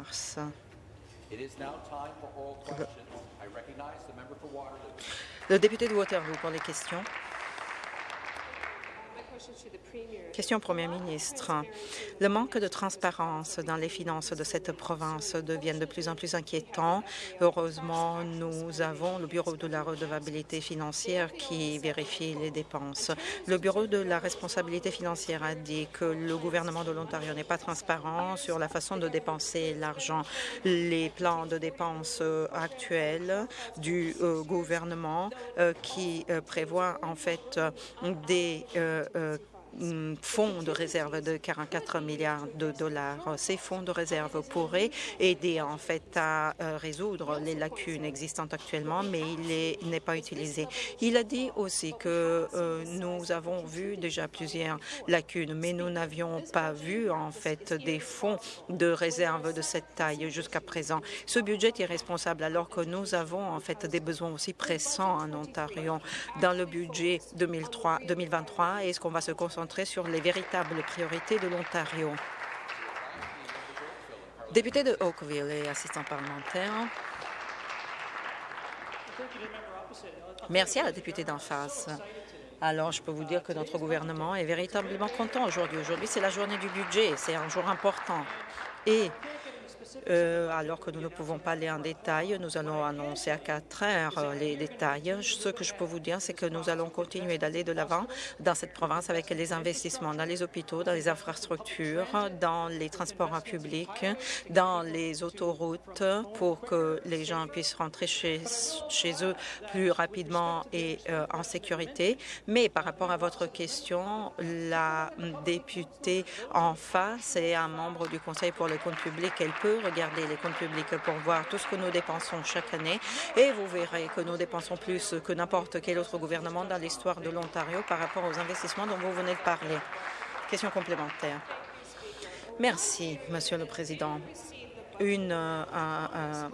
mars. Le député de Waterloo pour les questions. Question au Premier ministre. Le manque de transparence dans les finances de cette province devient de plus en plus inquiétant. Heureusement, nous avons le Bureau de la redevabilité financière qui vérifie les dépenses. Le Bureau de la responsabilité financière a dit que le gouvernement de l'Ontario n'est pas transparent sur la façon de dépenser l'argent. Les plans de dépenses actuels du euh, gouvernement euh, qui euh, prévoient en fait des fonds de réserve de 44 milliards de dollars. Ces fonds de réserve pourraient aider en fait à euh, résoudre les lacunes existantes actuellement, mais il n'est pas utilisé. Il a dit aussi que euh, nous avons vu déjà plusieurs lacunes, mais nous n'avions pas vu en fait des fonds de réserve de cette taille jusqu'à présent. Ce budget est responsable alors que nous avons en fait des besoins aussi pressants en Ontario. Dans le budget 2003, 2023, est-ce qu'on va se concentrer sur les véritables priorités de l'Ontario. Député de Oakville et assistant parlementaire. Merci à la députée d'en face. Alors, je peux vous dire que notre gouvernement est véritablement content aujourd'hui. Aujourd'hui, c'est la journée du budget. C'est un jour important. Euh, alors que nous ne pouvons pas aller en détail, nous allons annoncer à quatre heures euh, les détails. Ce que je peux vous dire, c'est que nous allons continuer d'aller de l'avant dans cette province avec les investissements dans les hôpitaux, dans les infrastructures, dans les transports publics, dans les autoroutes pour que les gens puissent rentrer chez, eux plus rapidement et euh, en sécurité. Mais par rapport à votre question, la députée en face est un membre du Conseil pour le compte public. Elle peut regarder les comptes publics pour voir tout ce que nous dépensons chaque année et vous verrez que nous dépensons plus que n'importe quel autre gouvernement dans l'histoire de l'Ontario par rapport aux investissements dont vous venez de parler. Question complémentaire. Merci, Monsieur le Président une euh,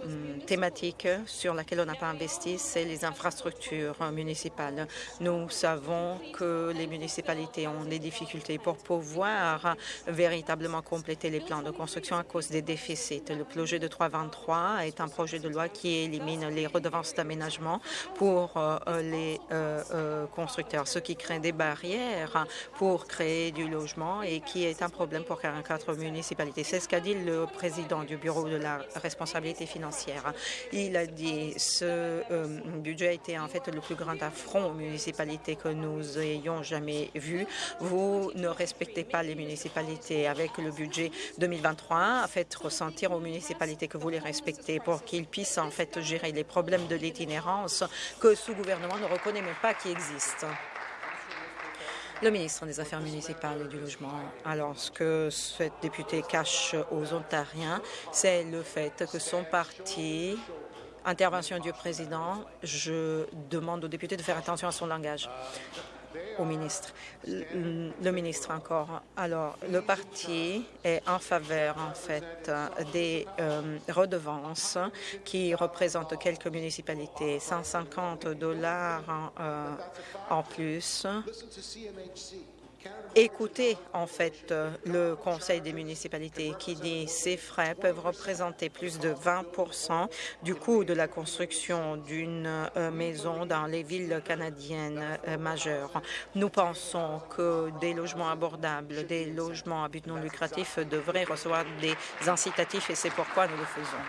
hum, thématique sur laquelle on n'a pas investi, c'est les infrastructures municipales. Nous savons que les municipalités ont des difficultés pour pouvoir véritablement compléter les plans de construction à cause des déficits. Le projet de 323 est un projet de loi qui élimine les redevances d'aménagement pour euh, les euh, constructeurs, ce qui crée des barrières pour créer du logement et qui est un problème pour 44 municipalités. C'est ce qu'a dit le président du bureau de la responsabilité financière. Il a dit ce euh, budget été en fait le plus grand affront aux municipalités que nous ayons jamais vu. Vous ne respectez pas les municipalités avec le budget 2023. Faites ressentir aux municipalités que vous les respectez pour qu'ils puissent en fait gérer les problèmes de l'itinérance que ce gouvernement ne reconnaît même pas qui existent. Le ministre des Affaires municipales et du Logement. Alors, ce que cette députée cache aux Ontariens, c'est le fait que son parti Intervention du président. Je demande au député de faire attention à son langage au ministre. Le, ministre encore. Alors, le parti est en faveur, en fait, des euh, redevances qui représentent quelques municipalités, 150 dollars en, euh, en plus écouter en fait euh, le Conseil des municipalités qui dit ces frais peuvent représenter plus de 20% du coût de la construction d'une euh, maison dans les villes canadiennes euh, majeures. Nous pensons que des logements abordables, des logements à but non lucratif devraient recevoir des incitatifs et c'est pourquoi nous le faisons.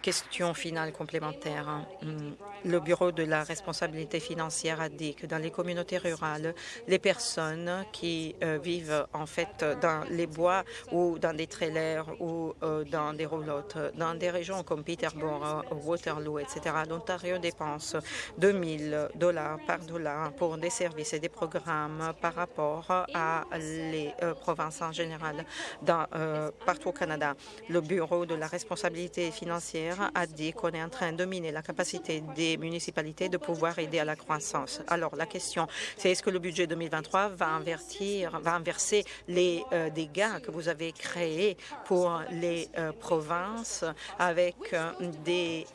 Question finale complémentaire. Le Bureau de la responsabilité financière a dit que dans les communautés rurales, les personnes qui euh, vivent en fait dans les bois ou dans des trailers ou euh, dans des roulottes, dans des régions comme Peterborough, Waterloo, etc., l'Ontario dépense 2 000 dollars par dollar pour des services et des programmes par rapport à les euh, provinces en général partout au Canada. Le Bureau de la responsabilité financière a dit qu'on est en train de miner la capacité des municipalités de pouvoir aider à la croissance. Alors, la question, c'est est-ce que le budget 2023 va, invertir, va inverser les euh, dégâts que vous avez créés pour les euh, provinces avec euh, des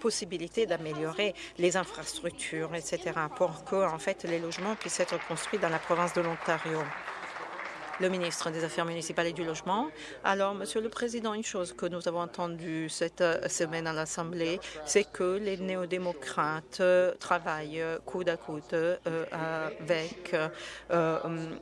possibilités d'améliorer les infrastructures, etc., pour que, en fait, les logements puissent être construits dans la province de l'Ontario? Le ministre des Affaires municipales et du Logement. Alors, Monsieur le Président, une chose que nous avons entendue cette euh, semaine à l'Assemblée, c'est que les néo-démocrates euh, travaillent coude à coude euh, avec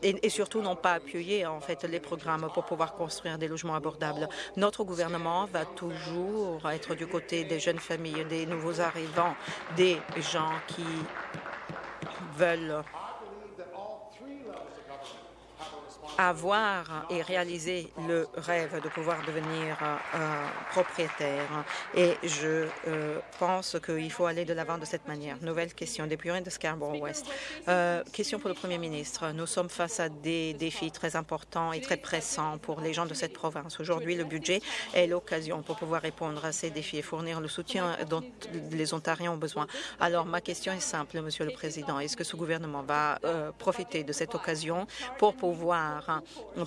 et, et, surtout n'ont pas appuyé en fait les programmes pour pouvoir construire des logements abordables. Notre gouvernement va toujours être du côté des jeunes familles, des nouveaux arrivants, des gens qui veulent avoir et réaliser le rêve de pouvoir devenir euh, propriétaire. Et je euh, pense qu'il faut aller de l'avant de cette manière. Nouvelle question, des de Scarborough West. Euh, question pour le Premier ministre. Nous sommes face à des défis très importants et très pressants pour les gens de cette province. Aujourd'hui, le budget est l'occasion pour pouvoir répondre à ces défis et fournir le soutien dont les Ontariens ont besoin. Alors, ma question est simple, Monsieur le Président. Est-ce que ce gouvernement va profiter de cette occasion pour pouvoir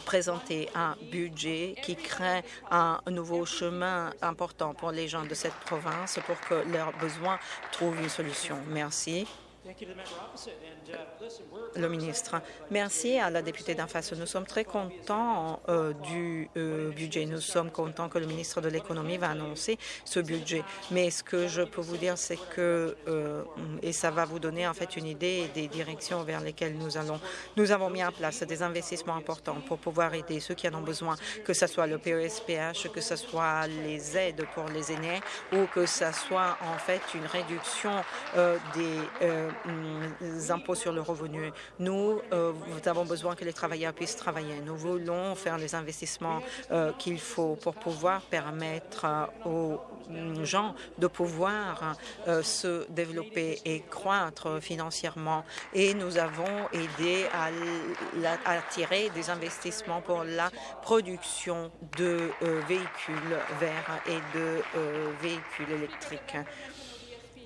présenter un budget qui crée un nouveau chemin important pour les gens de cette province pour que leurs besoins trouvent une solution. Merci. Le ministre. Merci à la députée d'en face. Nous sommes très contents euh, du euh, budget. Nous sommes contents que le ministre de l'Économie va annoncer ce budget. Mais ce que je peux vous dire, c'est que, euh, et ça va vous donner en fait une idée des directions vers lesquelles nous allons. Nous avons mis en place des investissements importants pour pouvoir aider ceux qui en ont besoin, que ce soit le PESPH, que ce soit les aides pour les aînés ou que ce soit en fait une réduction des impôts sur le revenu. Nous, euh, nous avons besoin que les travailleurs puissent travailler. Nous voulons faire les investissements euh, qu'il faut pour pouvoir permettre euh, aux gens de pouvoir se développer et croître financièrement. Et nous avons aidé à attirer des investissements pour la production de véhicules verts et de véhicules électriques.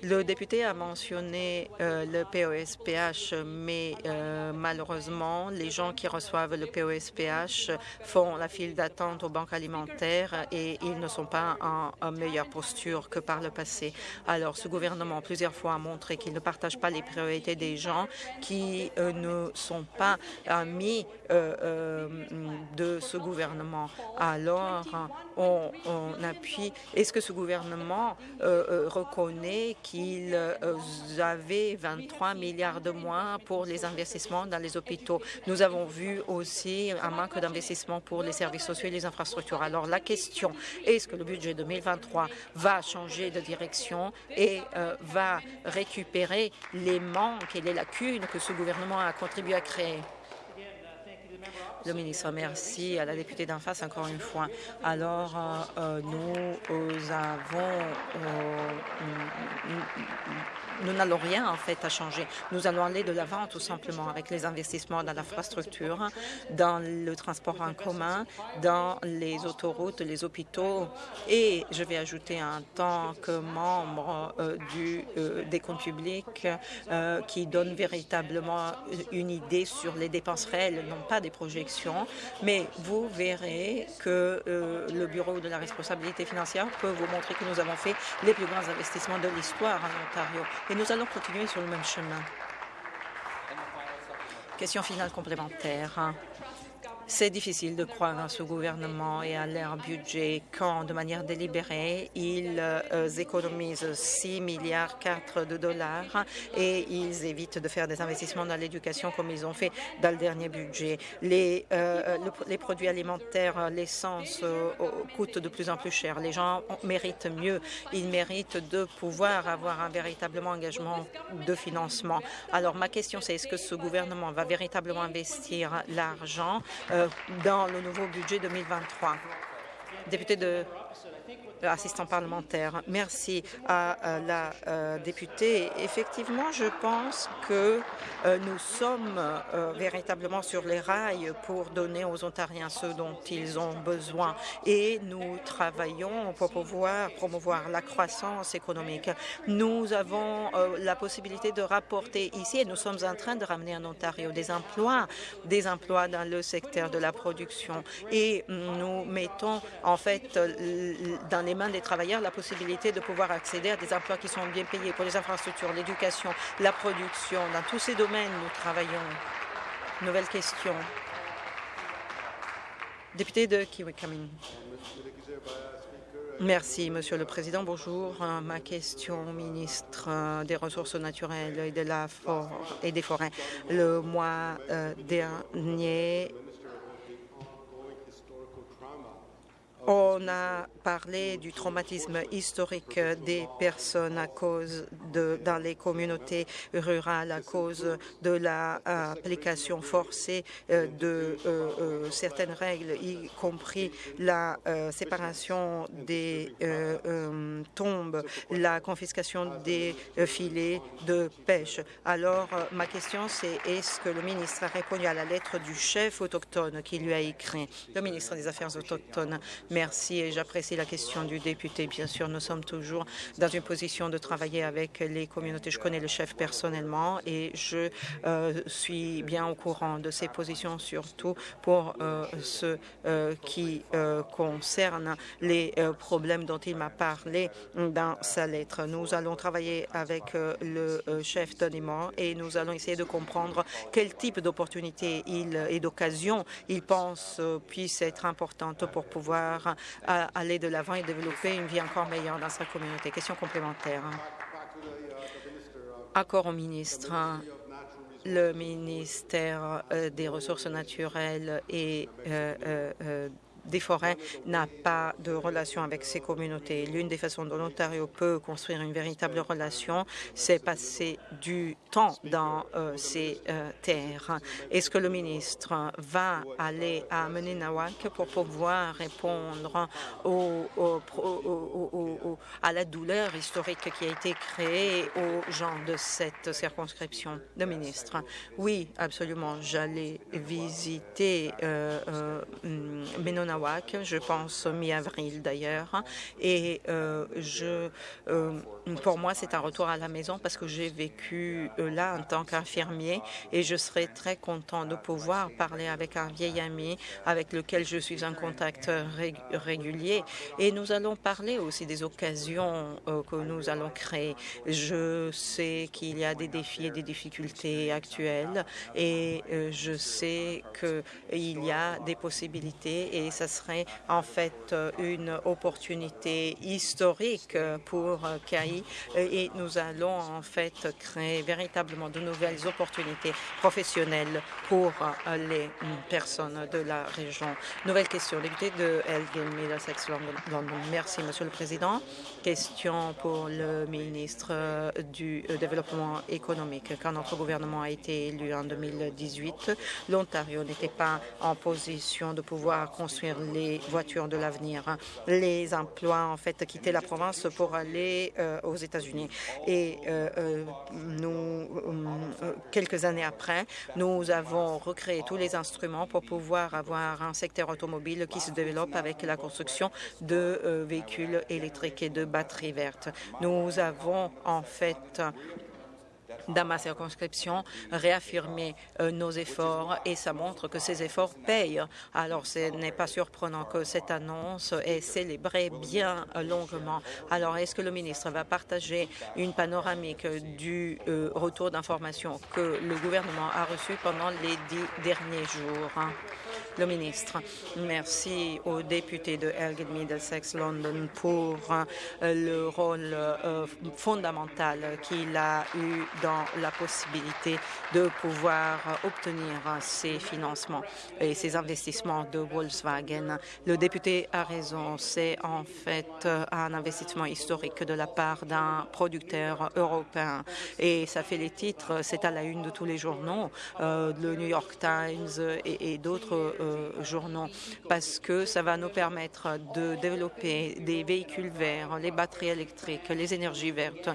Le député a mentionné euh, le POSPH, mais euh, malheureusement, les gens qui reçoivent le POSPH font la file d'attente aux banques alimentaires et ils ne sont pas en, meilleure posture que par le passé. Alors, ce gouvernement, plusieurs fois, a montré qu'il ne partage pas les priorités des gens qui euh, ne sont pas amis de ce gouvernement. Alors, on, appuie. Est-ce que ce gouvernement reconnaît ils euh, avaient 23 milliards de moins pour les investissements dans les hôpitaux. Nous avons vu aussi un manque d'investissement pour les services sociaux et les infrastructures. Alors la question, est-ce que le budget 2023 va changer de direction et euh, va récupérer les manques et les lacunes que ce gouvernement a contribué à créer? Le ministre, merci à la députée d'en face encore une fois. Alors, euh, nous avons nous n'allons rien en fait à changer. Nous allons aller de l'avant tout simplement avec les investissements dans l'infrastructure, dans le transport en commun, dans les autoroutes, les hôpitaux. Et je vais ajouter en tant que membre euh, du, euh, des comptes publics euh, qui donne véritablement une idée sur les dépenses réelles, non pas des projections, mais vous verrez que le Bureau de la responsabilité financière peut vous montrer que nous avons fait les plus grands investissements de l'histoire en Ontario et nous allons continuer sur le même chemin. Question finale complémentaire. C'est difficile de croire à ce gouvernement et à leur budget quand, de manière délibérée, ils euh, économisent 6 milliards 4 de dollars et ils évitent de faire des investissements dans l'éducation comme ils ont fait dans le dernier budget. Les, euh, produits alimentaires, l'essence euh, coûtent de plus en plus cher. Les gens méritent mieux. Ils méritent de pouvoir avoir un véritable engagement de financement. Alors, ma question, c'est est-ce que ce gouvernement va véritablement investir l'argent dans le nouveau budget 2023. Député de assistant parlementaire. Merci à la euh, députée. Effectivement, je pense que euh, nous sommes euh, véritablement sur les rails pour donner aux Ontariens ce dont ils ont besoin et nous travaillons pour pouvoir promouvoir la croissance économique. Nous avons la possibilité de rapporter ici et nous sommes en train de ramener en Ontario des emplois, des emplois dans le secteur de la production et nous mettons en fait dans les des travailleurs la possibilité de pouvoir accéder à des emplois qui sont bien payés pour les infrastructures, l'éducation, la production. Dans tous ces domaines, nous travaillons. Nouvelle question. Député de Kiwikamin. Merci, Monsieur le Président. Bonjour. Ma question au ministre des Ressources naturelles et, de la et des forêts. Le mois dernier, On a parlé du traumatisme historique des personnes à cause de, dans les communautés rurales à cause de l'application forcée euh, de euh, euh, certaines règles, y compris la séparation des tombes, la confiscation des filets de pêche. Alors, ma question, c'est est-ce que le ministre a répondu à la lettre du chef autochtone qui lui a écrit, le ministre des Affaires autochtones Merci et j'apprécie la question du député. Bien sûr, nous sommes toujours dans une position de travailler avec les communautés. Je connais le chef personnellement et je euh, suis bien au courant de ses positions, surtout pour euh, ce euh, qui concerne les problèmes dont il m'a parlé dans sa lettre. Nous allons travailler avec le chef Donimont et nous allons essayer de comprendre quel type d'opportunités et d'occasions il pense puissent être importantes pour pouvoir aller de l'avant et développer une vie encore meilleure dans sa communauté. Question complémentaire. Accord au ministre. Le ministère euh, des Ressources naturelles et euh, euh, des forêts n'a pas de relation avec ces communautés. L'une des façons dont l'Ontario peut construire une véritable relation, c'est passer du temps dans euh, ces euh, terres. Est-ce que le ministre va aller à Menenawak pour pouvoir répondre à la douleur historique qui a été créée aux gens de cette circonscription? Le ministre? Oui, absolument. J'allais visiter euh, je pense mi-avril d'ailleurs. Et euh, euh, pour moi, c'est un retour à la maison parce que j'ai vécu euh, là en tant qu'infirmier et je serais très content de pouvoir parler avec un vieil ami avec lequel je suis en contact régulier. Et nous allons parler aussi des occasions que nous allons créer. Je sais qu'il y a des défis et des difficultés actuelles et je sais qu'il y a des possibilités et ça serait en fait une opportunité historique pour CAI et nous allons en fait créer véritablement de nouvelles opportunités professionnelles pour les personnes de la région. Nouvelle question, député de Elgin, Middlesex, London. Merci, Monsieur le Président. Question pour le ministre du Développement économique. Quand notre gouvernement a été élu en 2018, l'Ontario n'était pas en position de pouvoir construire les voitures de l'avenir. Les emplois, en fait, quittaient la province pour aller euh, aux États-Unis. Et euh, euh, nous, quelques années après, nous avons recréé tous les instruments pour pouvoir avoir un secteur automobile qui se développe avec la construction de véhicules électriques et de batteries vertes. Nous avons en fait dans ma circonscription réaffirmer euh, nos efforts et ça montre que ces efforts payent. Alors, ce n'est pas surprenant que cette annonce est célébrée bien longuement. Alors, est-ce que le ministre va partager une panoramique du euh, retour d'informations que le gouvernement a reçu pendant les dix derniers jours? Le ministre, merci au député de Elgin Middlesex London pour euh, le rôle fondamental qu'il a eu dans la possibilité de pouvoir obtenir ces financements et ces investissements de Volkswagen. Le député a raison, c'est en fait un investissement historique de la part d'un producteur européen. Et ça fait les titres, c'est à la une de tous les journaux, euh, le New York Times et, d'autres euh, journaux, parce que ça va nous permettre de développer des véhicules verts, les batteries électriques, les énergies vertes.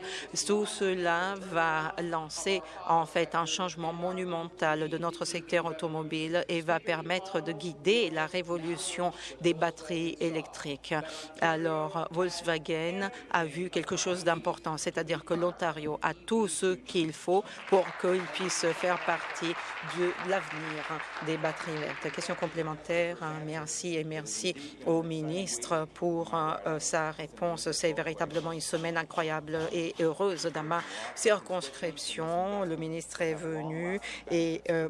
Tout cela va lancer en fait un changement monumental de notre secteur automobile et va permettre de guider la révolution des batteries électriques. Alors, Volkswagen a vu quelque chose d'important, c'est-à-dire que l'Ontario a tout ce qu'il faut pour qu'il puisse faire partie de l'avenir des batteries vertes. Question complémentaire, merci et merci au ministre pour euh, sa réponse. C'est véritablement une semaine incroyable et heureuse dans ma circonscription. Le ministre est venu et euh,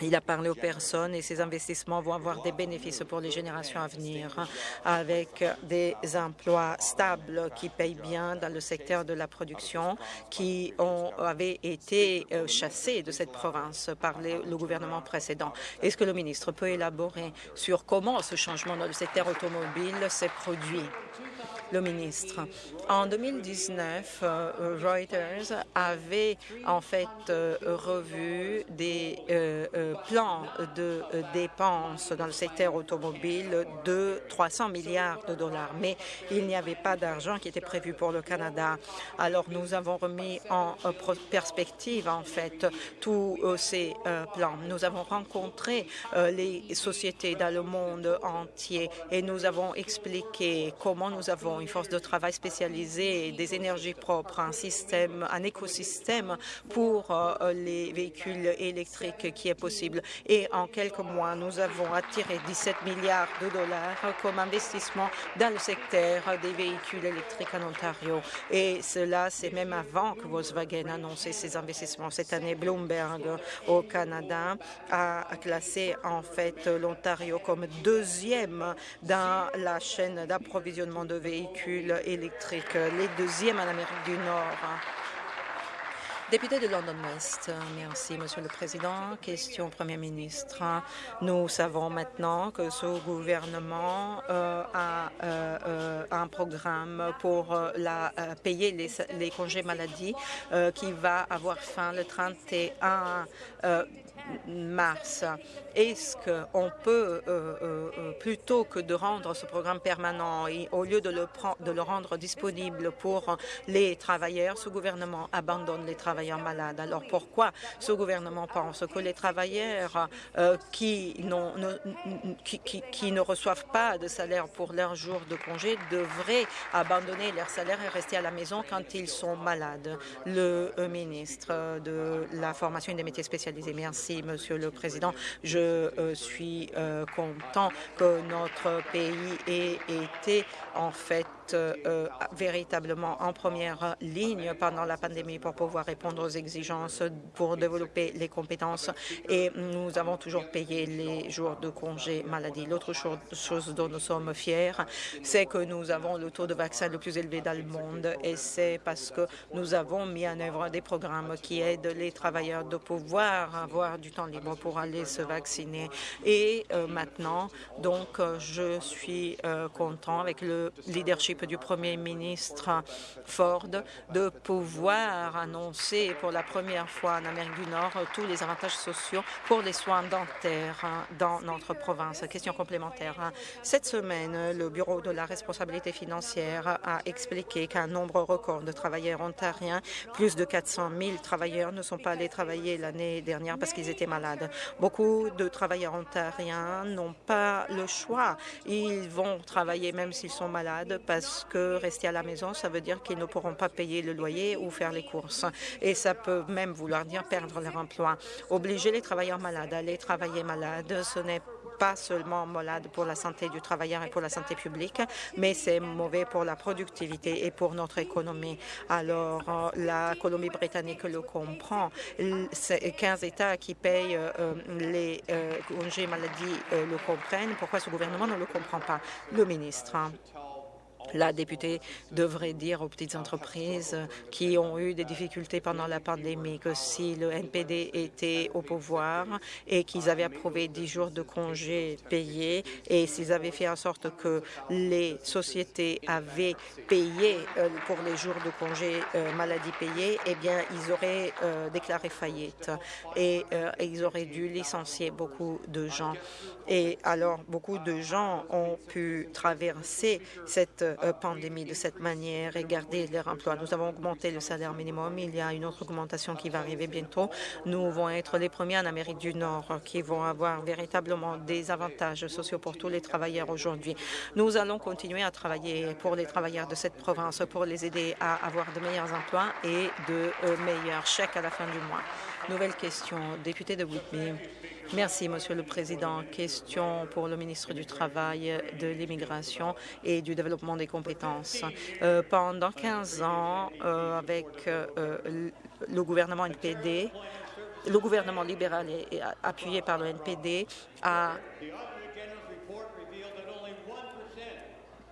Il a parlé aux personnes et ces investissements vont avoir des bénéfices pour les générations à venir avec des emplois stables qui payent bien dans le secteur de la production qui ont, avaient été euh, chassés de cette province par le gouvernement précédent. Est-ce que le ministre peut élaborer sur comment ce changement dans le secteur automobile s'est produit? Le ministre. En 2019, euh, Reuters avait en fait euh, revu des euh, plans de dépenses dans le secteur automobile de 300 milliards de dollars, mais il n'y avait pas d'argent qui était prévu pour le Canada. Alors nous avons remis en perspective en fait tous ces plans. Nous avons rencontré les sociétés dans le monde entier et nous avons expliqué comment nous avons une force de travail spécialisée, des énergies propres, un système, un écosystème pour euh, les véhicules électriques qui est possible. Et en quelques mois, nous avons attiré 17 milliards de dollars comme investissement dans le secteur des véhicules électriques en Ontario. Et cela, c'est même avant que Volkswagen a annoncé ses investissements. Cette année, Bloomberg au Canada a classé en fait l'Ontario comme deuxième dans la chaîne d'approvisionnement de véhicules électriques, les deuxièmes en Amérique du Nord. Député de London West, merci, Monsieur le Président. Question Premier ministre. Nous savons maintenant que ce gouvernement euh, a euh, euh, un programme pour la, payer les, les, congés maladie qui va avoir fin le 31 mars. Est-ce qu'on peut, euh, euh, euh, plutôt que de rendre ce programme permanent au lieu de le, de le rendre disponible pour les travailleurs, ce gouvernement abandonne les travailleurs malades. Alors pourquoi ce gouvernement pense que les travailleurs qui, ne, reçoivent pas de salaire pour leur jour de congé devraient abandonner leur salaire et rester à la maison quand ils sont malades Le ministre de la Formation et des métiers spécialisés, merci. Monsieur le Président. Je euh, suis euh, content que notre pays ait été en fait euh, véritablement en première ligne pendant la pandémie pour pouvoir répondre aux exigences, pour développer les compétences et nous avons toujours payé les jours de congé maladie. L'autre chose dont nous sommes fiers, c'est que nous avons le taux de vaccin le plus élevé dans le monde et c'est parce que nous avons mis en œuvre des programmes qui aident les travailleurs de pouvoir avoir du temps libre pour aller se vacciner. Et euh, maintenant, donc, euh, je suis content avec le leadership du Premier ministre Ford de pouvoir annoncer pour la première fois en Amérique du Nord tous les avantages sociaux pour les soins dentaires dans notre province. Question complémentaire. Cette semaine, le Bureau de la responsabilité financière a expliqué qu'un nombre record de travailleurs ontariens, plus de 400 000 travailleurs, ne sont pas allés travailler l'année dernière parce qu'ils étaient malades. Beaucoup de travailleurs ontariens n'ont pas le choix. Ils vont travailler même s'ils sont malades parce que rester à la maison, ça veut dire qu'ils ne pourront pas payer le loyer ou faire les courses. Et ça peut même vouloir dire perdre leur emploi. Obliger les travailleurs malades à aller travailler malades, ce n'est pas seulement malade pour la santé du travailleur et pour la santé publique, mais c'est mauvais pour la productivité et pour notre économie. Alors, euh, la Colombie-Britannique le comprend. C'est 15 États qui payent euh, les euh, congés maladie le comprennent. Pourquoi ce gouvernement ne le comprend pas? Le ministre. La députée devrait dire aux petites entreprises qui ont eu des difficultés pendant la pandémie que si le NPD était au pouvoir et qu'ils avaient approuvé 10 jours de congés payés et s'ils avaient fait en sorte que les sociétés avaient payé euh, pour les jours de congés euh, maladie payés, eh bien, ils auraient euh, déclaré faillite et ils auraient dû licencier beaucoup de gens. Et alors, beaucoup de gens ont pu traverser cette pandémie de cette manière et garder leur emploi. Nous avons augmenté le salaire minimum. Il y a une autre augmentation qui va arriver bientôt. Nous vont être les premiers en Amérique du Nord qui vont avoir véritablement des avantages sociaux pour tous les travailleurs aujourd'hui. Nous allons continuer à travailler pour les travailleurs de cette province pour les aider à avoir de meilleurs emplois et de euh, meilleurs chèques à la fin du mois. Nouvelle question, député de Whitby. Merci, Monsieur le Président. Question pour le ministre du Travail, de l'Immigration et du Développement des compétences. Euh, pendant 15 ans, euh, avec euh, le gouvernement NPD, le gouvernement libéral et appuyé par le NPD a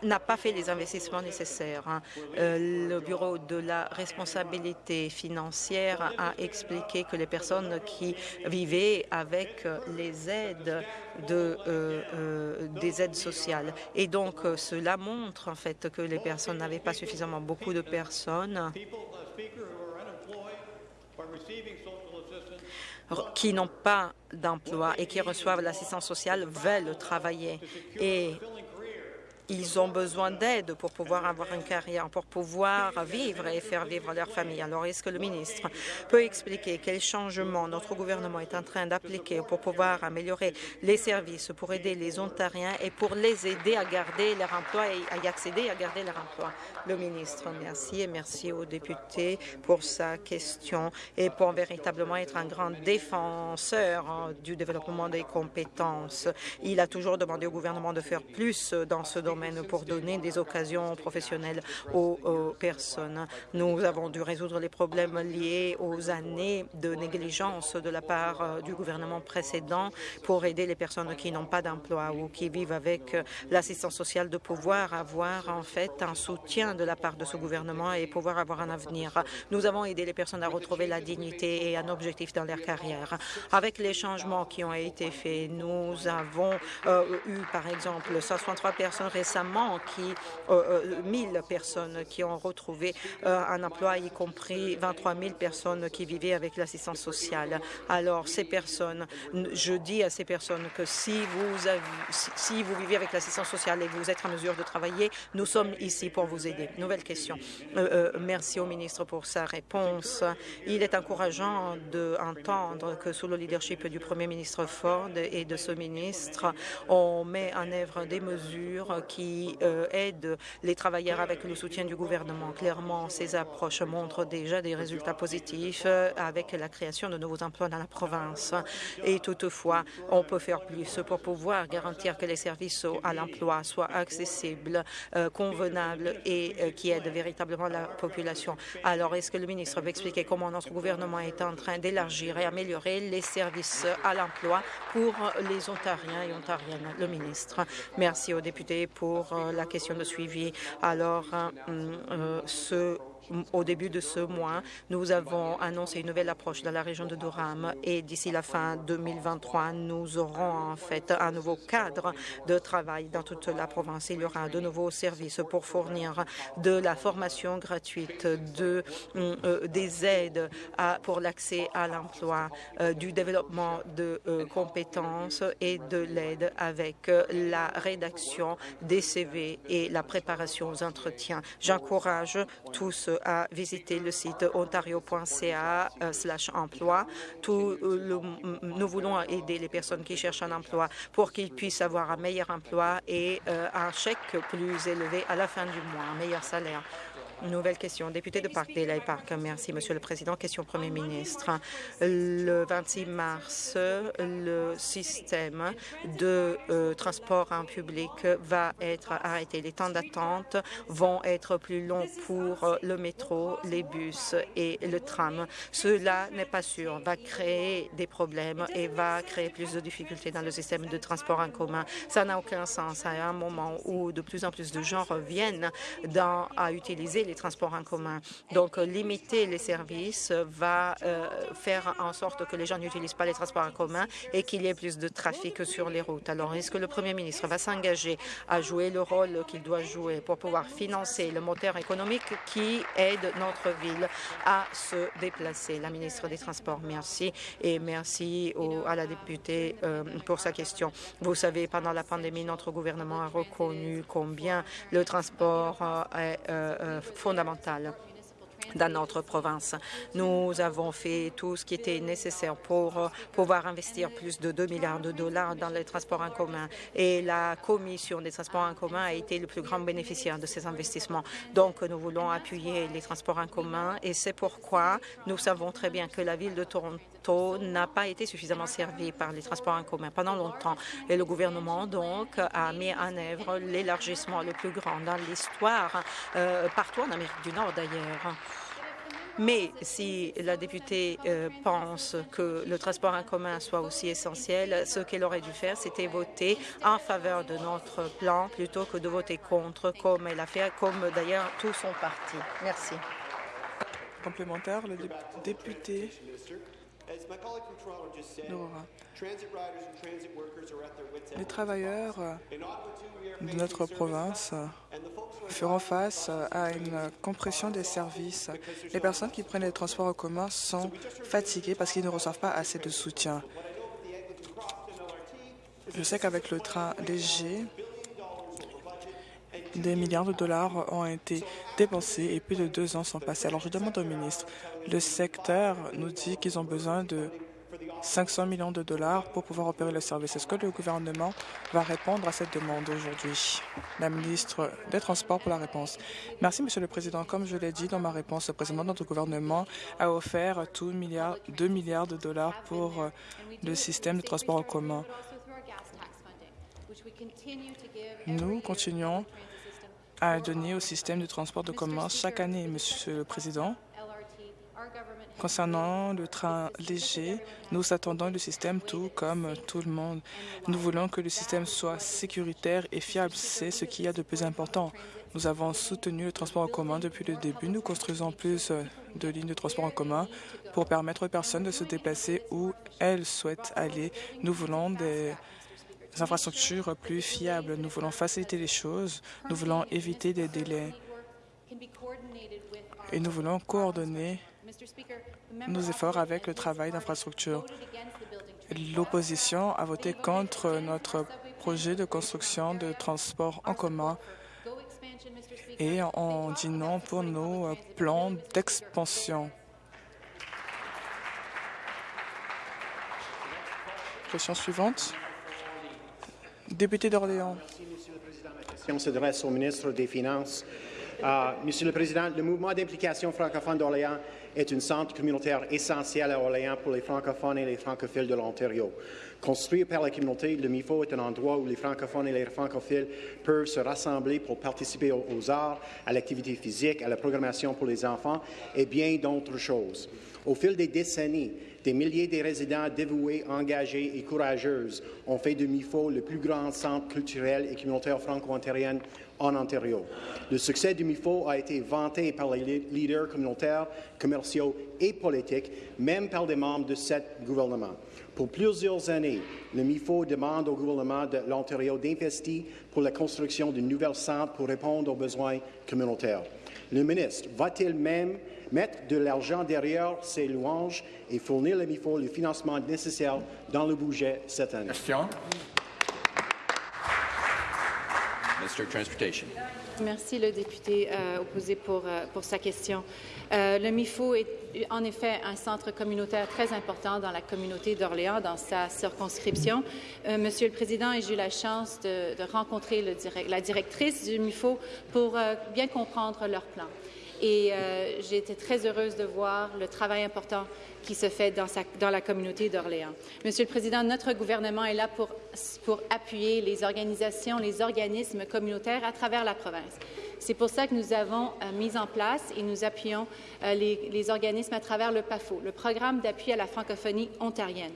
n'a pas fait les investissements nécessaires. Hein. Euh, le Bureau de la responsabilité financière a expliqué que les personnes qui vivaient avec les aides de, euh, euh, des aides sociales. Et donc, cela montre en fait que les personnes n'avaient pas suffisamment beaucoup de personnes qui n'ont pas d'emploi et qui reçoivent l'assistance sociale veulent travailler. Et ils ont besoin d'aide pour pouvoir avoir une carrière, pour pouvoir vivre et faire vivre leur famille. Alors, est-ce que le ministre peut expliquer quels changements notre gouvernement est en train d'appliquer pour pouvoir améliorer les services, pour aider les Ontariens et pour les aider à garder leur emploi et à y accéder à garder leur emploi? Le ministre, merci et merci aux députés pour sa question et pour véritablement être un grand défenseur hein, du développement des compétences. Il a toujours demandé au gouvernement de faire plus dans ce domaine pour donner des occasions professionnelles aux, personnes. Nous avons dû résoudre les problèmes liés aux années de négligence de la part euh, du gouvernement précédent pour aider les personnes qui n'ont pas d'emploi ou qui vivent avec euh, l'assistance sociale de pouvoir avoir en fait un soutien de la part de ce gouvernement et pouvoir avoir un avenir. Nous avons aidé les personnes à retrouver la dignité et un objectif dans leur carrière. Avec les changements qui ont été faits, nous avons euh, eu par exemple 63 personnes récemment qui, euh, 1000 euh, personnes qui ont retrouvé euh, un emploi, y compris 23 000 personnes qui vivaient avec l'assistance sociale. Alors, ces personnes, je dis à ces personnes que si vous, si vous vivez avec l'assistance sociale et que vous êtes en mesure de travailler, nous sommes ici pour vous aider. Nouvelle question. Euh, merci au ministre pour sa réponse. Il est encourageant d'entendre que sous le leadership du premier ministre Ford et de ce ministre, on met en œuvre des mesures qui qui euh, aide les travailleurs avec le soutien du gouvernement. Clairement, ces approches montrent déjà des résultats positifs euh, avec la création de nouveaux emplois dans la province. Et toutefois, on peut faire plus pour pouvoir garantir que les services à l'emploi soient accessibles, euh, convenables et qui aident véritablement la population. Alors, est-ce que le ministre veut expliquer comment notre gouvernement est en train d'élargir et améliorer les services à l'emploi pour les Ontariens et Ontariennes? Le ministre? Merci aux députés pour pour euh, la question de suivi. Alors, euh, euh, ce au début de ce mois, nous avons annoncé une nouvelle approche dans la région de Durham et d'ici la fin 2023, nous aurons en fait un nouveau cadre de travail dans toute la province. Il y aura de nouveaux services pour fournir de la formation gratuite, de, euh, des aides pour l'accès à l'emploi, euh, du développement de euh, compétences et de l'aide avec la rédaction des CV et la préparation aux entretiens. J'encourage tous à visiter le site ontario.ca euh, emploi. Euh, nous voulons aider les personnes qui cherchent un emploi pour qu'ils puissent avoir un meilleur emploi et euh, un chèque plus élevé à la fin du mois, un meilleur salaire. Nouvelle question. Député de Parkdale Park. Merci, Monsieur le Président. Question au Premier ministre. Le 26 mars, le système de euh, transport en public va être arrêté. Les temps d'attente vont être plus longs pour le métro, les bus et le tram. Cela n'est pas sûr. Va créer des problèmes et va créer plus de difficultés dans le système de transport en commun. Ça n'a aucun sens à un moment où de plus en plus de gens reviennent dans, à utiliser les transports en commun. Donc, limiter les services va euh, faire en sorte que les gens n'utilisent pas les transports en commun et qu'il y ait plus de trafic sur les routes. Alors, est-ce que le Premier ministre va s'engager à jouer le rôle qu'il doit jouer pour pouvoir financer le moteur économique qui aide notre ville à se déplacer? La ministre des Transports, merci. Et merci à la députée euh, pour sa question. Vous savez, pendant la pandémie, notre gouvernement a reconnu combien le transport euh, est fondamentale dans notre province. Nous avons fait tout ce qui était nécessaire pour euh, pouvoir investir plus de 2 milliards de dollars dans les transports en commun et la Commission des transports en commun a été le plus grand bénéficiaire de ces investissements. Donc, nous voulons appuyer les transports en commun et c'est pourquoi nous savons très bien que la ville de Toronto n'a pas été suffisamment servie par les transports en commun pendant longtemps. Et le gouvernement, donc, a mis en œuvre l'élargissement le plus grand dans l'histoire, euh, partout en Amérique du Nord d'ailleurs. Mais si la députée euh, pense que le transport en commun soit aussi essentiel, ce qu'elle aurait dû faire, c'était voter en faveur de notre plan plutôt que de voter contre, comme elle a fait, comme d'ailleurs tout son parti. Merci. Complémentaire, le député les travailleurs de notre province feront face à une compression des services. Les personnes qui prennent les transports en commun sont fatiguées parce qu'ils ne reçoivent pas assez de soutien. Je sais qu'avec le train léger, des milliards de dollars ont été dépensés et plus de deux ans sont passés. Alors je demande au ministre, le secteur nous dit qu'ils ont besoin de 500 millions de dollars pour pouvoir opérer le service. Est-ce que le gouvernement va répondre à cette demande aujourd'hui? La ministre des Transports pour la réponse. Merci, Monsieur le Président. Comme je l'ai dit dans ma réponse, le président de notre gouvernement a offert tout milliard, 2 milliards de dollars pour euh, le système de transport en commun. Nous continuons à donner au système de transport de commun chaque année, Monsieur le Président. Concernant le train léger, nous attendons le système tout comme tout le monde. Nous voulons que le système soit sécuritaire et fiable. C'est ce qui y a de plus important. Nous avons soutenu le transport en commun depuis le début. Nous construisons plus de lignes de transport en commun pour permettre aux personnes de se déplacer où elles souhaitent aller. Nous voulons des infrastructures plus fiables. Nous voulons faciliter les choses. Nous voulons éviter des délais. Et nous voulons coordonner nos efforts avec le travail d'infrastructure. L'opposition a voté contre notre projet de construction de transport en commun et on dit non pour nos plans d'expansion. Question suivante. Député d'Orléans. Ma question s'adresse au ministre des Finances. Uh, Monsieur le Président, le mouvement d'implication francophone d'Orléans est un centre communautaire essentiel à Orléans pour les francophones et les francophiles de l'Ontario. Construit par la communauté, le MIFO est un endroit où les francophones et les francophiles peuvent se rassembler pour participer aux arts, à l'activité physique, à la programmation pour les enfants et bien d'autres choses. Au fil des décennies, des milliers de résidents dévoués, engagés et courageux ont fait de MIFO le plus grand centre culturel et communautaire franco-ontarien en Ontario. Le succès du MIFO a été vanté par les leaders communautaires, commerciaux et politiques, même par des membres de ce gouvernement. Pour plusieurs années, le MIFO demande au gouvernement de l'Ontario d'investir pour la construction de nouvelles centres pour répondre aux besoins communautaires. Le ministre va-t-il même mettre de l'argent derrière ces louanges et fournir le MIFO le financement nécessaire dans le budget cette année? Merci le député euh, opposé pour, euh, pour sa question. Euh, le MIFO est en effet un centre communautaire très important dans la communauté d'Orléans, dans sa circonscription. Monsieur le Président, j'ai eu la chance de, rencontrer la directrice du MIFO pour bien comprendre leur plan. Et j'ai été très heureuse de voir le travail important qui se fait dans, la communauté d'Orléans. Monsieur le Président, notre gouvernement est là pour, pour appuyer les organisations, les organismes communautaires à travers la province. C'est pour ça que nous avons euh, mis en place et nous appuyons euh, les, les organismes à travers le PAFO, le programme d'appui à la francophonie ontarienne,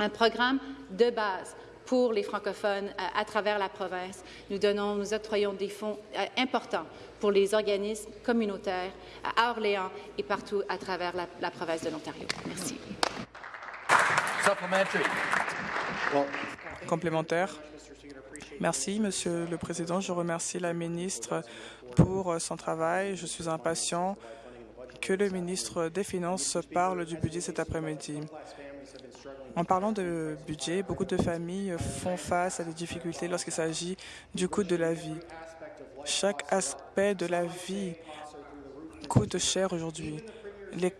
un programme de base pour les francophones euh, à travers la province. Nous donnons, nous octroyons des fonds euh, importants pour les organismes communautaires à Orléans et partout à travers la, province de l'Ontario. Merci. Complémentaire. Merci, Monsieur le Président. Je remercie la ministre pour euh, son travail. Je suis impatient que le ministre des Finances parle du budget cet après-midi. En parlant de budget, beaucoup de familles font face à des difficultés lorsqu'il s'agit du coût de la vie. Chaque aspect de la vie coûte cher aujourd'hui. Les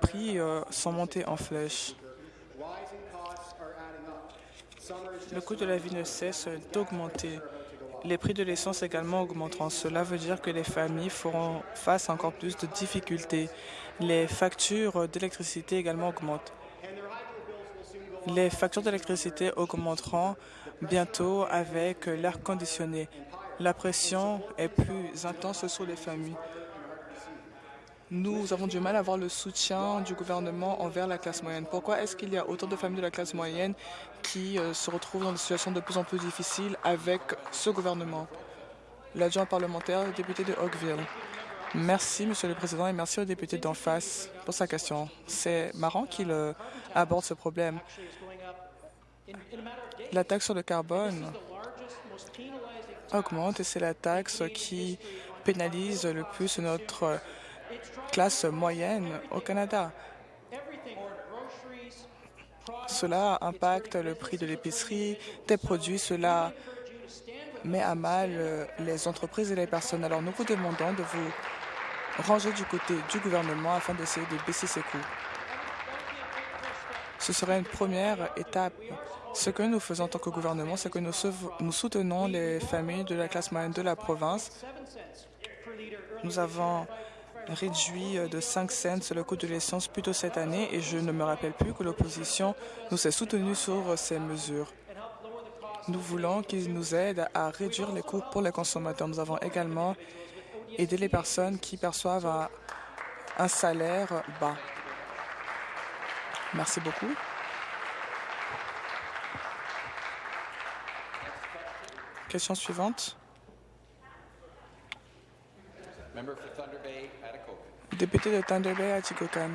prix euh, sont montés en flèche. Le coût de la vie ne cesse d'augmenter. Les prix de l'essence également augmenteront. Cela veut dire que les familles feront face à encore plus de difficultés. Les factures d'électricité également augmentent. Les factures d'électricité augmenteront bientôt avec l'air conditionné. La pression est plus intense sur les familles. nous avons du mal à avoir le soutien du gouvernement envers la classe moyenne. Pourquoi est-ce qu'il y a autant de familles de la classe moyenne qui euh, se retrouvent dans des situations de plus en plus difficiles avec ce gouvernement? L'adjoint parlementaire, député de Oakville. Merci, Monsieur le Président, et merci au député d'en face pour sa question. C'est marrant qu'il euh, aborde ce problème. La taxe sur le carbone augmente et c'est la taxe qui pénalise le plus notre classe moyenne au Canada. Cela impacte le prix de l'épicerie, des produits, cela met à mal euh, les entreprises et les personnes. Alors nous vous demandons de vous ranger du côté du gouvernement afin d'essayer de baisser ces coûts. Ce serait une première étape. Ce que nous faisons en tant que gouvernement, c'est que nous, soutenons les familles de la classe moyenne de la province. Nous avons réduit de 5 cents le coût de l'essence plus tôt cette année et je ne me rappelle plus que l'opposition nous ait soutenus sur ces mesures. Nous voulons qu'ils nous aident à réduire les coûts pour les consommateurs. Nous avons également aidé les personnes qui perçoivent un, salaire bas. Merci beaucoup. Question suivante. Député de Thunder Bay, Atikokan.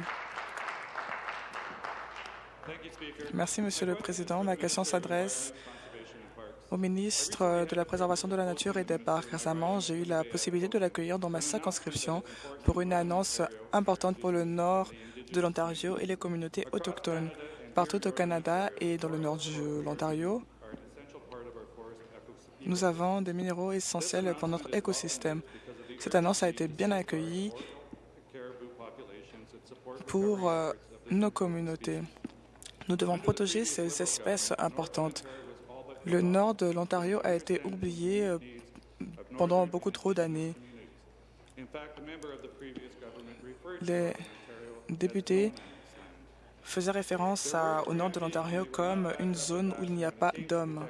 Merci, Monsieur le Président. Ma question s'adresse au ministre de la Préservation de la Nature et des Parcs. Récemment, j'ai eu la possibilité de l'accueillir dans ma circonscription pour une annonce importante pour le nord de l'Ontario et les communautés autochtones. Partout au Canada et dans le nord de l'Ontario, nous avons des minéraux essentiels pour notre écosystème. Cette annonce a été bien accueillie pour euh, nos communautés. Nous devons protéger ces espèces importantes. Le nord de l'Ontario a été oublié euh, pendant beaucoup trop d'années. Les députés faisaient référence au nord de l'Ontario comme une zone où il n'y a pas d'hommes.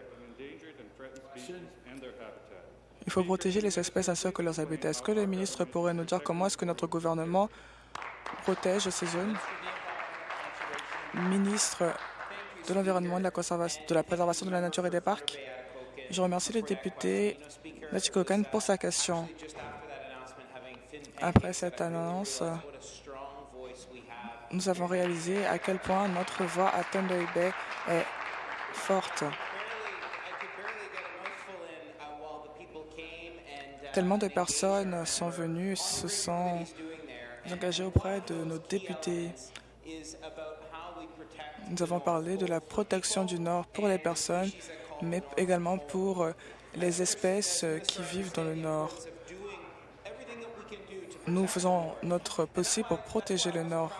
Il faut protéger les espèces ainsi que leurs habitats. Est-ce que le ministre pourrait nous dire comment est-ce que notre gouvernement protège ces zones? Ministre de l'Environnement, de, de, la préservation de la nature et des parcs. Je remercie le député Kokan pour sa question. Après cette annonce, nous avons réalisé à quel point notre voix à Thunder Bay est forte. Tellement de personnes sont venues, se sont engagées auprès de nos députés nous avons parlé de la protection du Nord pour les personnes, mais également pour euh, les espèces euh, qui vivent dans le Nord. Nous faisons notre possible pour protéger le Nord.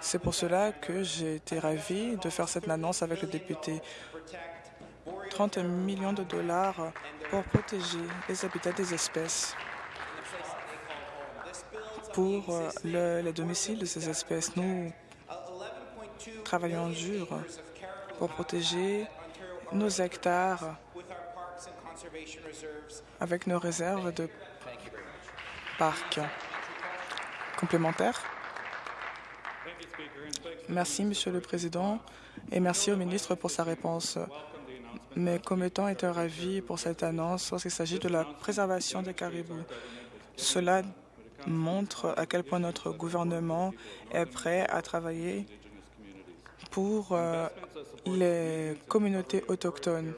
C'est pour cela que j'ai été ravi de faire cette annonce avec le député. 30 millions de dollars pour protéger les habitats des espèces, pour euh, les domiciles de ces espèces. Nous travaillons dur pour protéger nos hectares avec nos réserves de parcs complémentaires. Merci, Monsieur le Président, et merci au ministre pour sa réponse. Mes commettants étaient ravis pour cette annonce lorsqu'il s'agit de la préservation des caribous. Cela montre à quel point notre gouvernement est prêt à travailler pour euh, les communautés autochtones.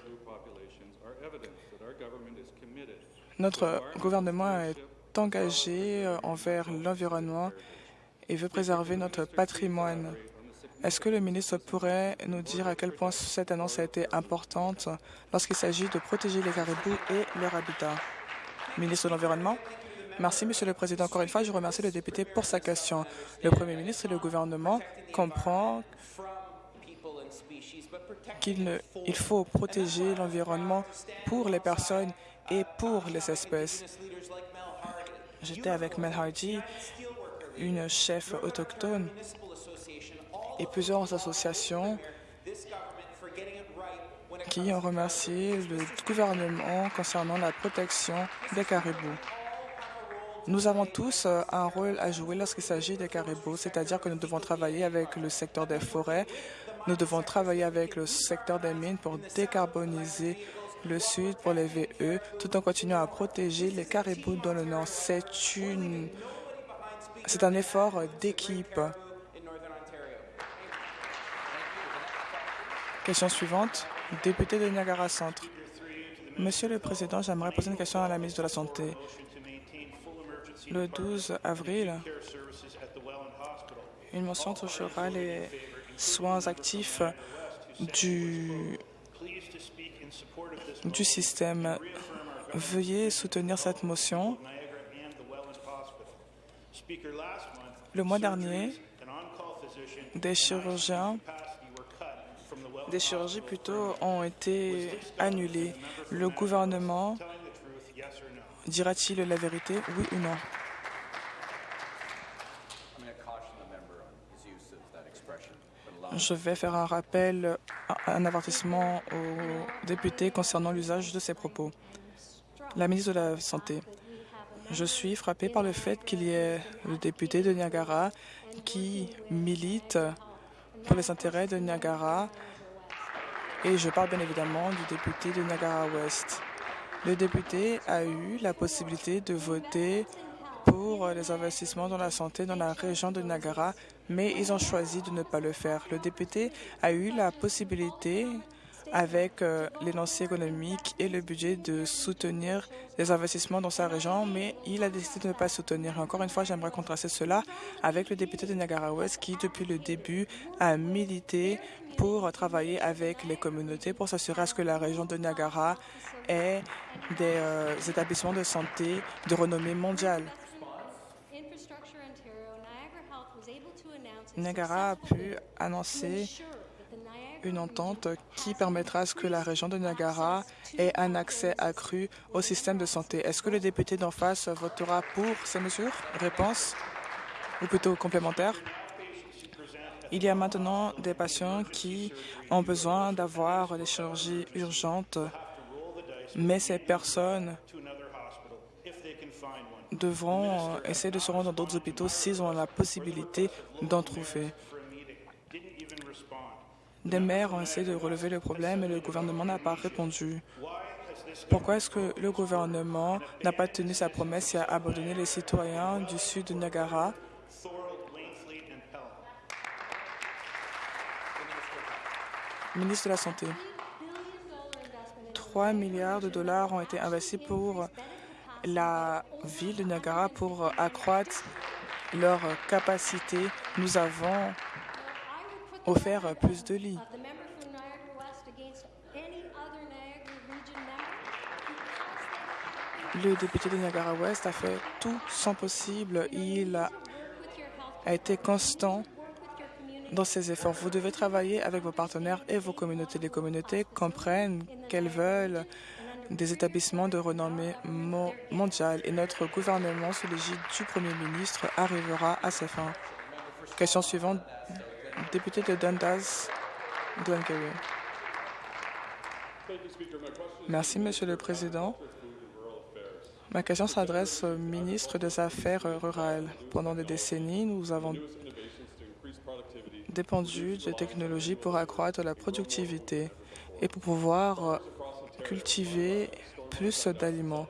Notre gouvernement est engagé euh, envers l'environnement et veut préserver notre patrimoine. Est-ce que le ministre pourrait nous dire à quel point cette annonce a été importante lorsqu'il s'agit de protéger les caribous et leur habitat? Ministre de l'Environnement. Merci, Monsieur le Président. Encore une fois, je remercie le député pour sa question. Le Premier ministre et le gouvernement comprennent qu'il il faut protéger l'environnement pour les personnes et pour les espèces. J'étais avec Mel Hardy, une chef autochtone, et plusieurs associations qui ont remercié le gouvernement concernant la protection des caribous. Nous avons tous euh, un rôle à jouer lorsqu'il s'agit des caribous, c'est-à-dire que nous devons travailler avec le secteur des forêts, nous devons travailler avec le secteur des mines pour décarboniser le Sud pour les VE, tout en continuant à protéger les caribous dans le Nord. C'est une, c'est un effort d'équipe. Question suivante, député de Niagara Centre. Monsieur le Président, j'aimerais poser une question à la ministre de la Santé. Le 12 avril, une mention touchera les soins actifs du, système. Veuillez soutenir cette motion. Le mois dernier, des chirurgiens des chirurgies plutôt ont été annulées. Le gouvernement dira-t-il la vérité, oui ou non? Je vais faire un rappel, un avertissement aux députés concernant l'usage de ces propos. La ministre de la Santé, je suis frappé par le fait qu'il y ait le député de Niagara qui milite pour les intérêts de Niagara et je parle bien évidemment du député de Niagara-Ouest. Le député a eu la possibilité de voter pour les investissements dans la santé dans la région de Niagara, mais ils ont choisi de ne pas le faire. Le député a eu la possibilité avec euh, l'énoncé économique et le budget de soutenir les investissements dans sa région, mais il a décidé de ne pas soutenir. Encore une fois, j'aimerais contraster cela avec le député de Niagara-Ouest qui, depuis le début, a milité pour travailler avec les communautés pour s'assurer à ce que la région de Niagara ait des euh, établissements de santé de renommée mondiale. Niagara a pu annoncer une entente qui permettra à ce que la région de Niagara ait un accès accru au système de santé. Est-ce que le député d'en face votera pour ces mesures? Réponse, ou plutôt complémentaire. Il y a maintenant des patients qui ont besoin d'avoir des chirurgies urgentes, mais ces personnes devront essayer de se rendre dans d'autres hôpitaux s'ils ont la possibilité d'en trouver. Des maires ont essayé de relever le problème et le gouvernement n'a pas répondu. Pourquoi est-ce que le gouvernement n'a pas tenu sa promesse et a abandonné les citoyens du sud de Niagara? Ministre de la Santé. 3 milliards de dollars ont été investis pour la ville de Niagara pour accroître leur capacité. Nous avons offert plus de lits. Le député de Niagara-Ouest a fait tout son possible. Il a été constant dans ses efforts. Vous devez travailler avec vos partenaires et vos communautés. Les communautés comprennent qu'elles veulent des établissements de renommée mondiale et notre gouvernement, sous l'égide du Premier ministre, arrivera à ses fins. Question suivante, député de Dundas, Glengarry. Merci, Monsieur le Président. Ma question s'adresse au ministre des Affaires rurales. Pendant des décennies, nous avons dépendu de technologies pour accroître la productivité et pour pouvoir cultiver plus d'aliments.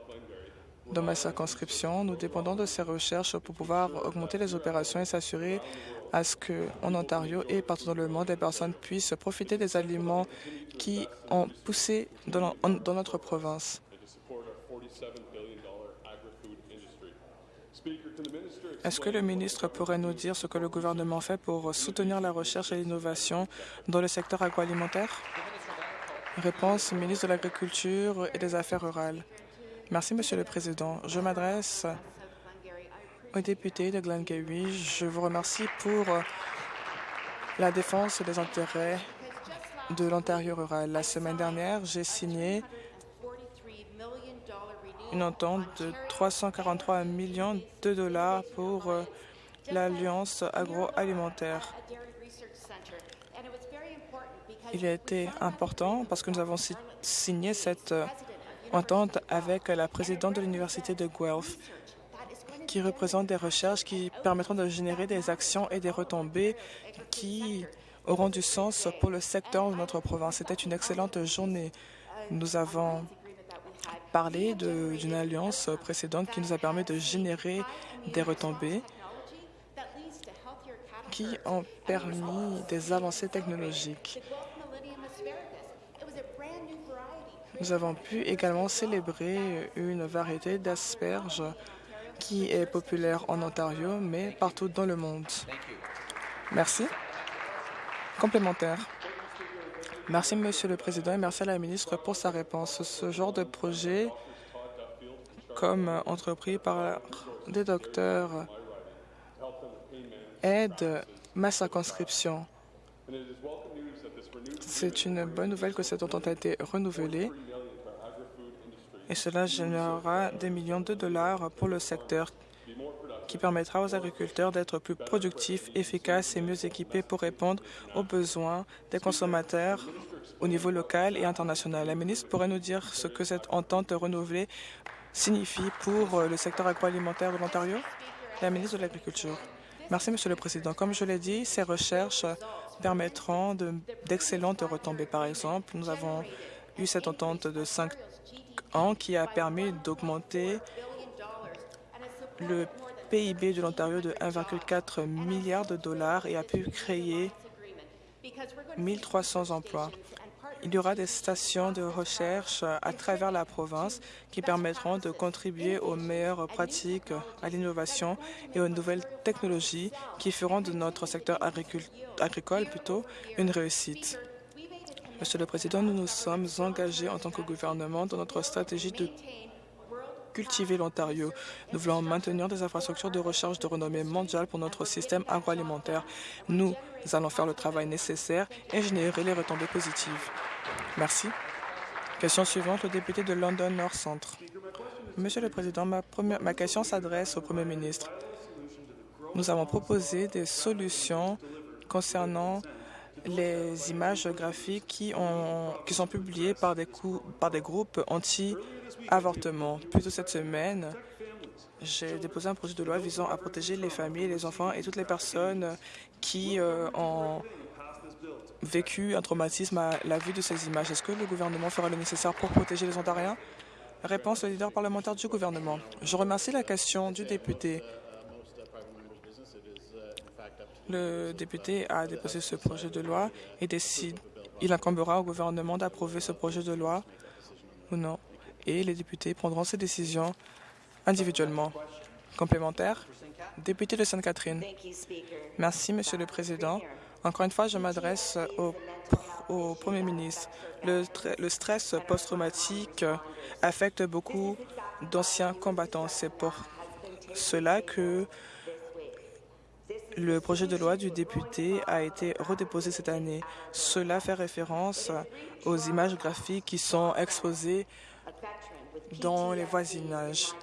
Dans ma circonscription, nous dépendons de ces recherches pour pouvoir augmenter les opérations et s'assurer à ce qu'en Ontario et partout dans le monde, les personnes puissent profiter des aliments qui ont poussé dans notre province. Est-ce que le ministre pourrait nous dire ce que le gouvernement fait pour soutenir la recherche et l'innovation dans le secteur agroalimentaire? Réponse, ministre de l'Agriculture et des Affaires rurales. Merci, Monsieur le Président. Je m'adresse aux députés de Glengarry. Je vous remercie pour la défense des intérêts de l'Ontario rural. La semaine dernière, j'ai signé une entente de 343 millions de dollars pour euh, l'Alliance agroalimentaire. Il a été important parce que nous avons signé cette euh, entente avec la présidente de l'Université de Guelph. qui représentent des recherches qui permettront de générer des actions et des retombées qui auront du sens pour le secteur de notre province. C'était une excellente journée. Nous avons parlé d'une alliance précédente qui nous a permis de générer des retombées qui ont permis des avancées technologiques. Nous avons pu également célébrer une variété d'asperges qui est populaire en Ontario, mais partout dans le monde. Merci. Complémentaire. Merci, Monsieur le Président, et merci à la ministre pour sa réponse. Ce genre de projet, comme entrepris par des docteurs, aide ma circonscription. C'est une bonne nouvelle que cette entente a été renouvelée et cela générera des millions de dollars pour le secteur qui permettra aux agriculteurs d'être plus productifs, efficaces et mieux équipés pour répondre aux besoins des consommateurs au niveau local et international. La ministre pourrait nous dire ce que cette entente renouvelée signifie pour le secteur agroalimentaire de l'Ontario? La ministre de l'Agriculture. Merci, Monsieur le Président. Comme je l'ai dit, ces recherches permettront d'excellentes retombées. Par exemple, nous avons eu cette entente de 5 qui a permis d'augmenter le PIB de l'Ontario de 1,4 milliard de dollars et a pu créer 1300 emplois. Il y aura des stations de recherche à travers la province qui permettront de contribuer aux meilleures pratiques, à l'innovation et aux nouvelles technologies qui feront de notre secteur agricole plutôt une réussite. Monsieur le Président, nous nous sommes engagés en tant que gouvernement dans notre stratégie de cultiver l'Ontario. Nous voulons maintenir des infrastructures de recherche de renommée mondiale pour notre système agroalimentaire. Nous allons faire le travail nécessaire et générer les retombées positives. Merci. Question suivante, le député de London North Centre. Monsieur le Président, ma, question s'adresse au Premier ministre. Nous avons proposé des solutions concernant les images graphiques qui, ont, qui sont publiées par des, par des groupes anti-avortement. Plus de cette semaine, j'ai déposé un projet de loi visant à protéger les familles, les enfants et toutes les personnes qui euh, ont vécu un traumatisme à la vue de ces images. Est-ce que le gouvernement fera le nécessaire pour protéger les Ontariens? Réponse, le leader parlementaire du gouvernement. Je remercie la question du député. Le député a déposé ce projet de loi et décide, il incombera au gouvernement d'approuver ce projet de loi ou non. Et les députés prendront ces décisions individuellement. Complémentaire, député de Sainte-Catherine. Merci, Monsieur le Président. Encore une fois, je m'adresse au, au, Premier ministre. Le, le stress post-traumatique affecte beaucoup d'anciens combattants. C'est pour cela que le projet de loi du député a été redéposé cette année. Cela fait référence aux images graphiques qui sont exposées dans les voisinages.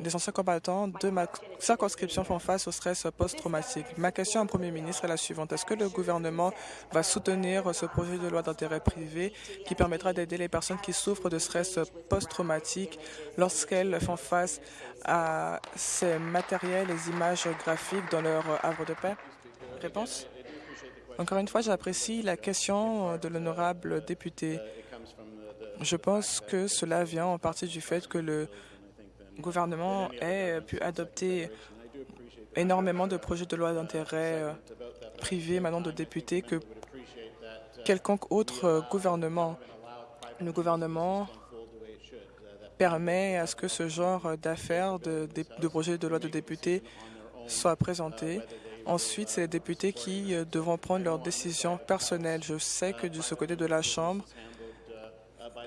Les anciens combattants de ma circonscription font face au stress post-traumatique. Ma question au Premier ministre est la suivante. Est-ce que le gouvernement va soutenir ce projet de loi d'intérêt privé qui permettra d'aider les personnes qui souffrent de stress post-traumatique lorsqu'elles font face à ces matériels et images graphiques dans leur havre de paix? Réponse? Encore une fois, j'apprécie la question de l'honorable député. Je pense que cela vient en partie du fait que le gouvernement ait pu adopter énormément de projets de loi d'intérêt euh, privé maintenant de députés que quelconque autre gouvernement. Le gouvernement permet à ce que ce genre d'affaires, de, de, projets de loi de députés soient présentés. Ensuite, c'est les députés qui euh, devront prendre leurs décisions personnelles. Je sais que de ce côté de la Chambre,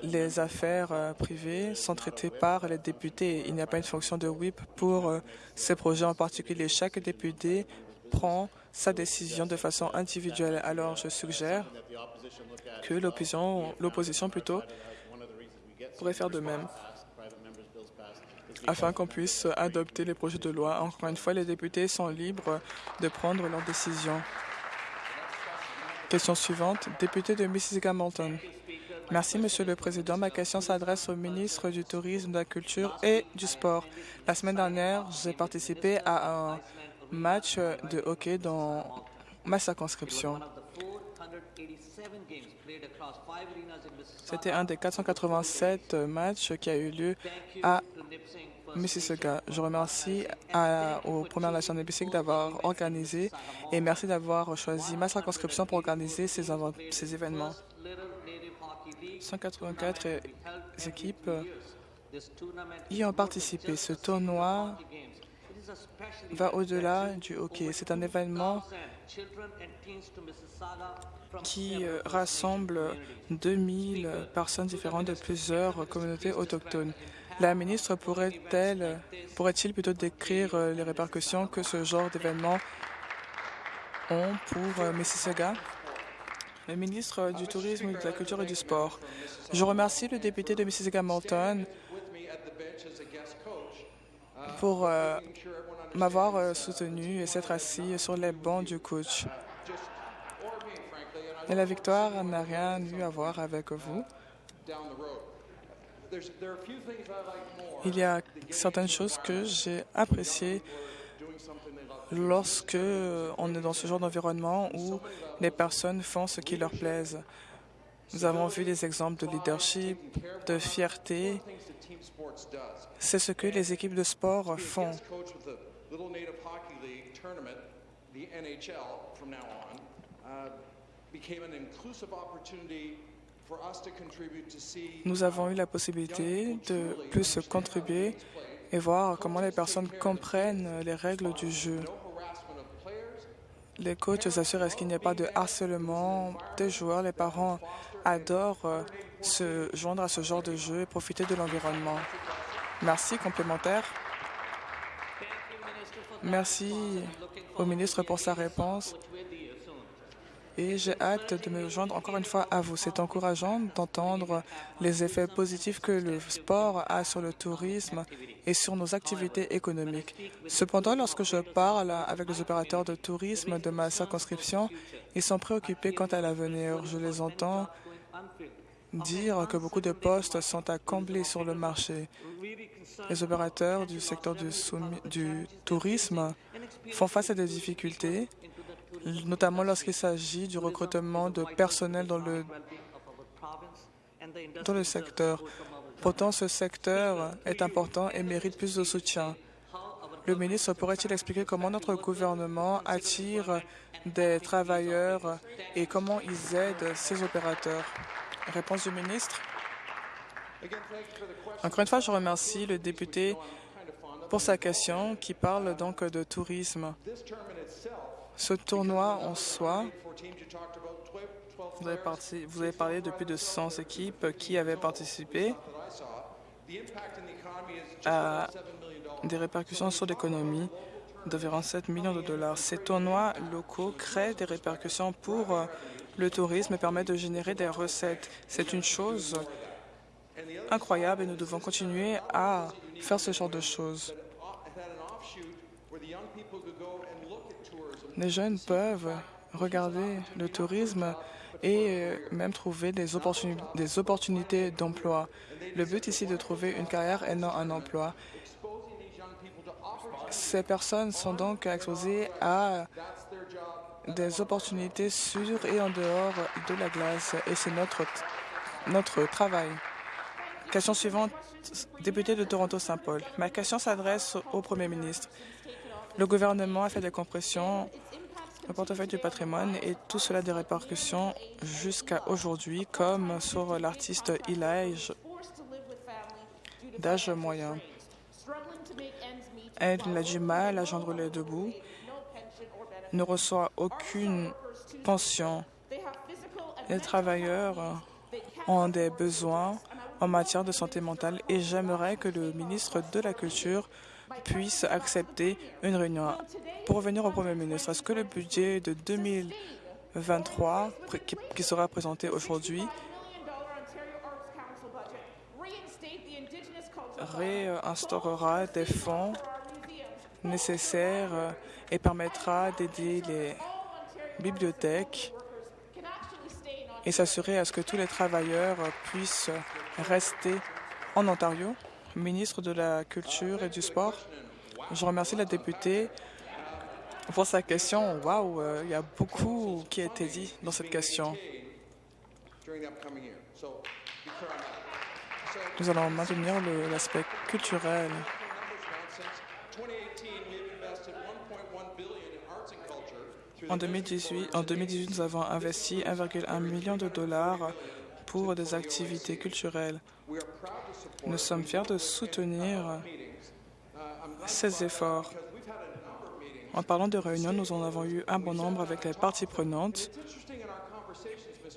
les affaires euh, privées sont traitées par les députés. Il n'y a pas une fonction de whip pour euh, ces projets en particulier. Chaque député prend sa décision de façon individuelle. Alors, je suggère que l'opposition plutôt pourrait faire de même afin qu'on puisse adopter les projets de loi. Encore une fois, les députés sont libres de prendre leurs décisions. Question suivante, député de Mississauga-Malton. Merci, Monsieur le Président. Ma question s'adresse au ministre du Tourisme, de la Culture et du Sport. La semaine dernière, j'ai participé à un match de hockey dans ma circonscription. C'était un des 487 matchs qui a eu lieu à Mississauga. Je remercie à, aux Premières Nations de d'avoir organisé et merci d'avoir choisi ma circonscription pour organiser ces événements. 184 équipes y ont participé. Ce tournoi va au-delà du hockey. C'est un événement qui euh, rassemble 2000 personnes différentes de plusieurs communautés autochtones. La ministre pourrait-elle, pourrait-il plutôt décrire euh, les répercussions que ce genre d'événements ont pour euh, Mississauga? Le ministre du Tourisme, de la Culture et du Sport. Je remercie le député de Mississauga-Malton pour m'avoir soutenu et s'être assis sur les bancs du coach. Et la victoire n'a rien eu à voir avec vous. Il y a certaines choses que j'ai appréciées lorsque on est dans ce genre d'environnement où les personnes font ce qui leur plaise. Nous avons vu des exemples de leadership, de fierté. C'est ce que les équipes de sport font. Nous avons eu la possibilité de plus contribuer et voir comment les personnes comprennent les règles du jeu. Les coachs s'assurent qu'il n'y ait pas de harcèlement? Des joueurs. Les parents adorent se joindre à ce genre de jeu et profiter de l'environnement. Merci. Complémentaire. Merci au ministre pour sa réponse et j'ai hâte de me joindre encore une fois à vous. C'est encourageant d'entendre les effets positifs que le sport a sur le tourisme et sur nos activités économiques. Cependant, lorsque je parle avec les opérateurs de tourisme de ma circonscription, ils sont préoccupés quant à l'avenir. Je les entends dire que beaucoup de postes sont à combler sur le marché. Les opérateurs du secteur du, tourisme font face à des difficultés notamment lorsqu'il s'agit du recrutement de personnel dans le, dans le secteur. Pourtant, ce secteur est important et mérite plus de soutien. Le ministre pourrait-il expliquer comment notre gouvernement attire des travailleurs et comment ils aident ces opérateurs? Réponse du ministre. Encore une fois, je remercie le député pour sa question qui parle donc de tourisme. Ce tournoi en soi, vous avez, parlé de plus de 100 équipes qui avaient participé à des répercussions sur l'économie d'environ 7 millions de dollars. Ces tournois locaux créent des répercussions pour le tourisme et permettent de générer des recettes. C'est une chose incroyable et nous devons continuer à faire ce genre de choses. Les jeunes peuvent regarder le tourisme et euh, même trouver des, opportunités d'emploi. Le but ici est de trouver une carrière et non un emploi. Ces personnes sont donc exposées à des opportunités sur et en dehors de la glace et c'est notre, notre travail. Question suivante, député de Toronto-Saint-Paul. Ma question s'adresse au Premier ministre. Le gouvernement a fait des compressions au portefeuille du patrimoine et tout cela a des répercussions jusqu'à aujourd'hui, comme sur l'artiste Elijah d'âge moyen. Elle a du mal à joindre les debout, ne reçoit aucune pension. Les travailleurs ont des besoins en matière de santé mentale et j'aimerais que le ministre de la Culture puisse accepter une réunion. Pour revenir au Premier ministre, est-ce que le budget de 2023 qui sera présenté aujourd'hui réinstaurera des fonds nécessaires et permettra d'aider les bibliothèques et s'assurer à ce que tous les travailleurs puissent rester en Ontario? Ministre de la Culture et du Sport, je remercie la députée pour sa question. Waouh, euh, il y a beaucoup qui a été dit dans cette question. Nous allons maintenir l'aspect culturel. En 2018, en 2018, nous avons investi 1,1 million de dollars pour des activités culturelles. Nous sommes fiers de soutenir ces efforts. En parlant de réunions, nous en avons eu un bon nombre avec les parties prenantes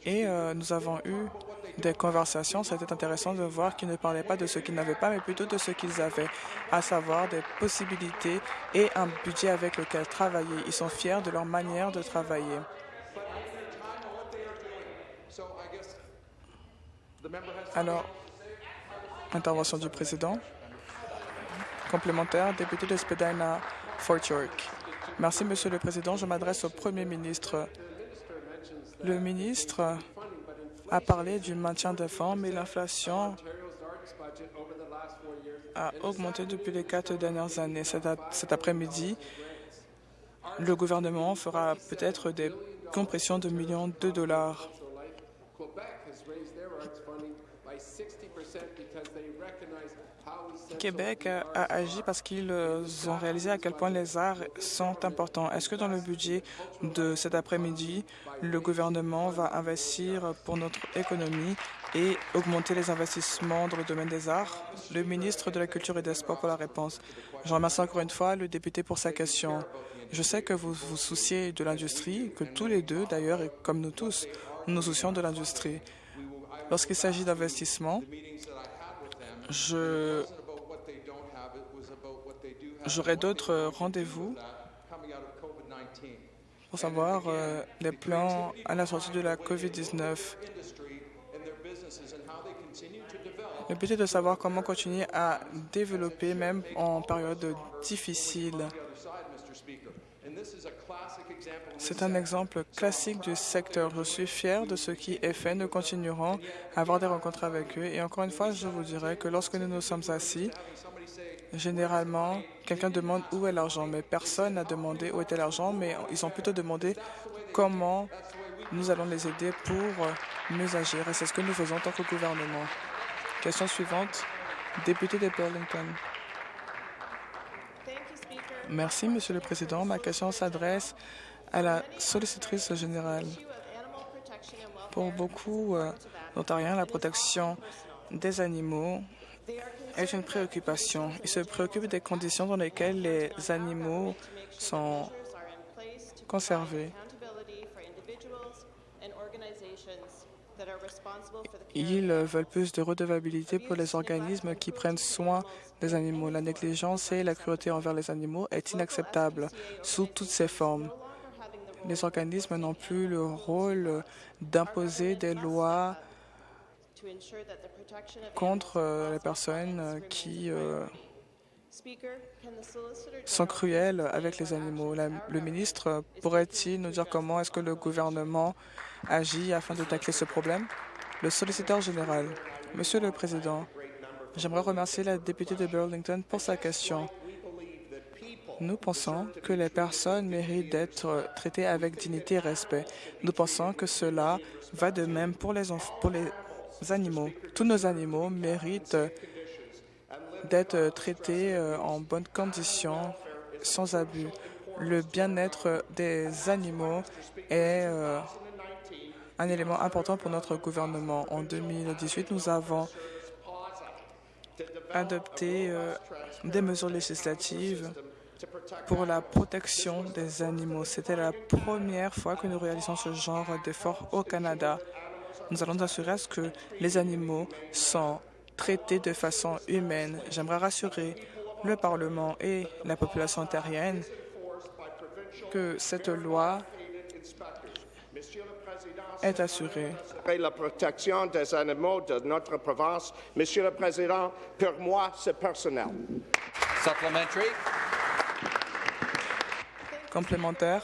et euh, nous avons eu des conversations. C'était intéressant de voir qu'ils ne parlaient pas de ce qu'ils n'avaient pas, mais plutôt de ce qu'ils avaient, à savoir des possibilités et un budget avec lequel travailler. Ils sont fiers de leur manière de travailler. Alors, intervention du président. Complémentaire, député de Spadina, Fort York. Merci, Monsieur le Président. Je m'adresse au Premier ministre. Le ministre a parlé du maintien des fonds, mais l'inflation a augmenté depuis les quatre dernières années. Cet après-midi, le gouvernement fera peut-être des compressions de millions de dollars. Québec a agi parce qu'ils ont réalisé à quel point les arts sont importants. Est-ce que dans le budget de cet après-midi, le gouvernement va investir pour notre économie et augmenter les investissements dans le domaine des arts? Le ministre de la Culture et des Sports pour la réponse. Je remercie encore une fois le député pour sa question. Je sais que vous vous souciez de l'industrie, que tous les deux, d'ailleurs, et comme nous tous, nous nous soucions de l'industrie. Lorsqu'il s'agit d'investissement, je J'aurai d'autres rendez-vous pour savoir euh, les plans à la sortie de la COVID-19. Le but est de savoir comment continuer à développer même en période difficile. C'est un exemple classique du secteur. Je suis fier de ce qui est fait. Nous continuerons à avoir des rencontres avec eux. Et encore une fois, je vous dirais que lorsque nous nous sommes assis, Généralement, quelqu'un demande où est l'argent, mais personne n'a demandé où était l'argent, mais ils ont plutôt demandé comment nous allons les aider pour mieux agir. Et c'est ce que nous faisons en tant que gouvernement. Question suivante, député de Burlington. Merci, Monsieur le Président. Ma question s'adresse à la sollicitrice générale. Pour beaucoup euh, d'Ontariens, la protection des animaux est une préoccupation. Ils se préoccupent des conditions dans lesquelles les animaux sont conservés. Ils veulent plus de redevabilité pour les organismes qui prennent soin des animaux. La négligence et la cruauté envers les animaux est inacceptable sous toutes ses formes. Les organismes n'ont plus le rôle d'imposer des lois contre euh, les personnes euh, qui euh, sont cruelles avec les animaux? le ministre pourrait-il nous dire comment est-ce que le gouvernement agit afin de tacler ce problème? Le solliciteur général. Monsieur le Président, j'aimerais remercier la députée de Burlington pour sa question. Nous pensons que les personnes méritent d'être traitées avec dignité et respect. Nous pensons que cela va de même pour les, pour les animaux. Tous nos animaux méritent d'être traités euh, en bonnes conditions, sans abus. Le bien-être des animaux est euh, un élément important pour notre gouvernement. En 2018, nous avons adopté euh, des mesures législatives pour la protection des animaux. C'était la première fois que nous réalisons ce genre d'effort au Canada. Nous allons assurer à ce que les animaux sont traités de façon humaine. J'aimerais rassurer le Parlement et la population ontarienne que cette loi est assurée. La protection des animaux de notre province, Monsieur le Président, pour moi, c'est personnel. Complémentaire.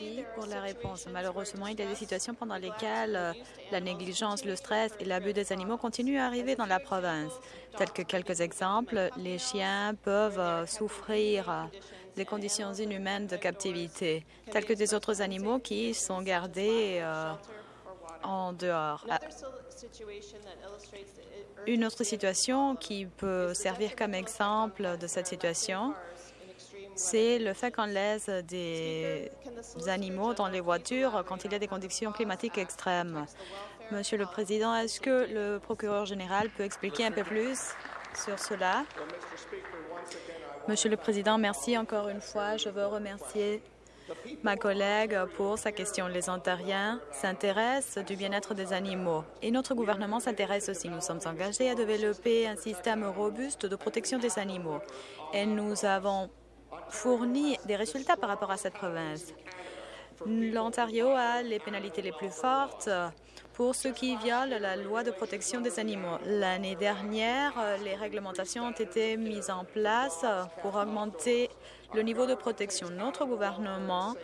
Merci pour la réponse. Malheureusement, il y a des situations pendant lesquelles euh, la négligence, le stress et l'abus des animaux continuent à arriver dans la province. Tels que quelques exemples, les chiens peuvent euh, souffrir euh, des conditions inhumaines de captivité, tels que des autres animaux qui sont gardés en dehors. Ah, une autre situation qui peut servir comme exemple de cette situation, c'est le fait qu'on laisse des animaux dans les voitures quand il y a des conditions climatiques extrêmes. Monsieur le Président, est-ce que le procureur général peut expliquer un peu plus sur cela? Monsieur le Président, merci encore une fois. Je veux remercier ma collègue pour sa question. Les Ontariens s'intéressent du bien-être des animaux et notre gouvernement s'intéresse aussi. Nous sommes engagés à développer un système robuste de protection des animaux et nous avons fournit des résultats par rapport à cette province. L'Ontario a les pénalités les plus fortes pour ceux qui violent la loi de protection des animaux. L'année dernière, les réglementations ont été mises en place pour augmenter le niveau de protection. Notre gouvernement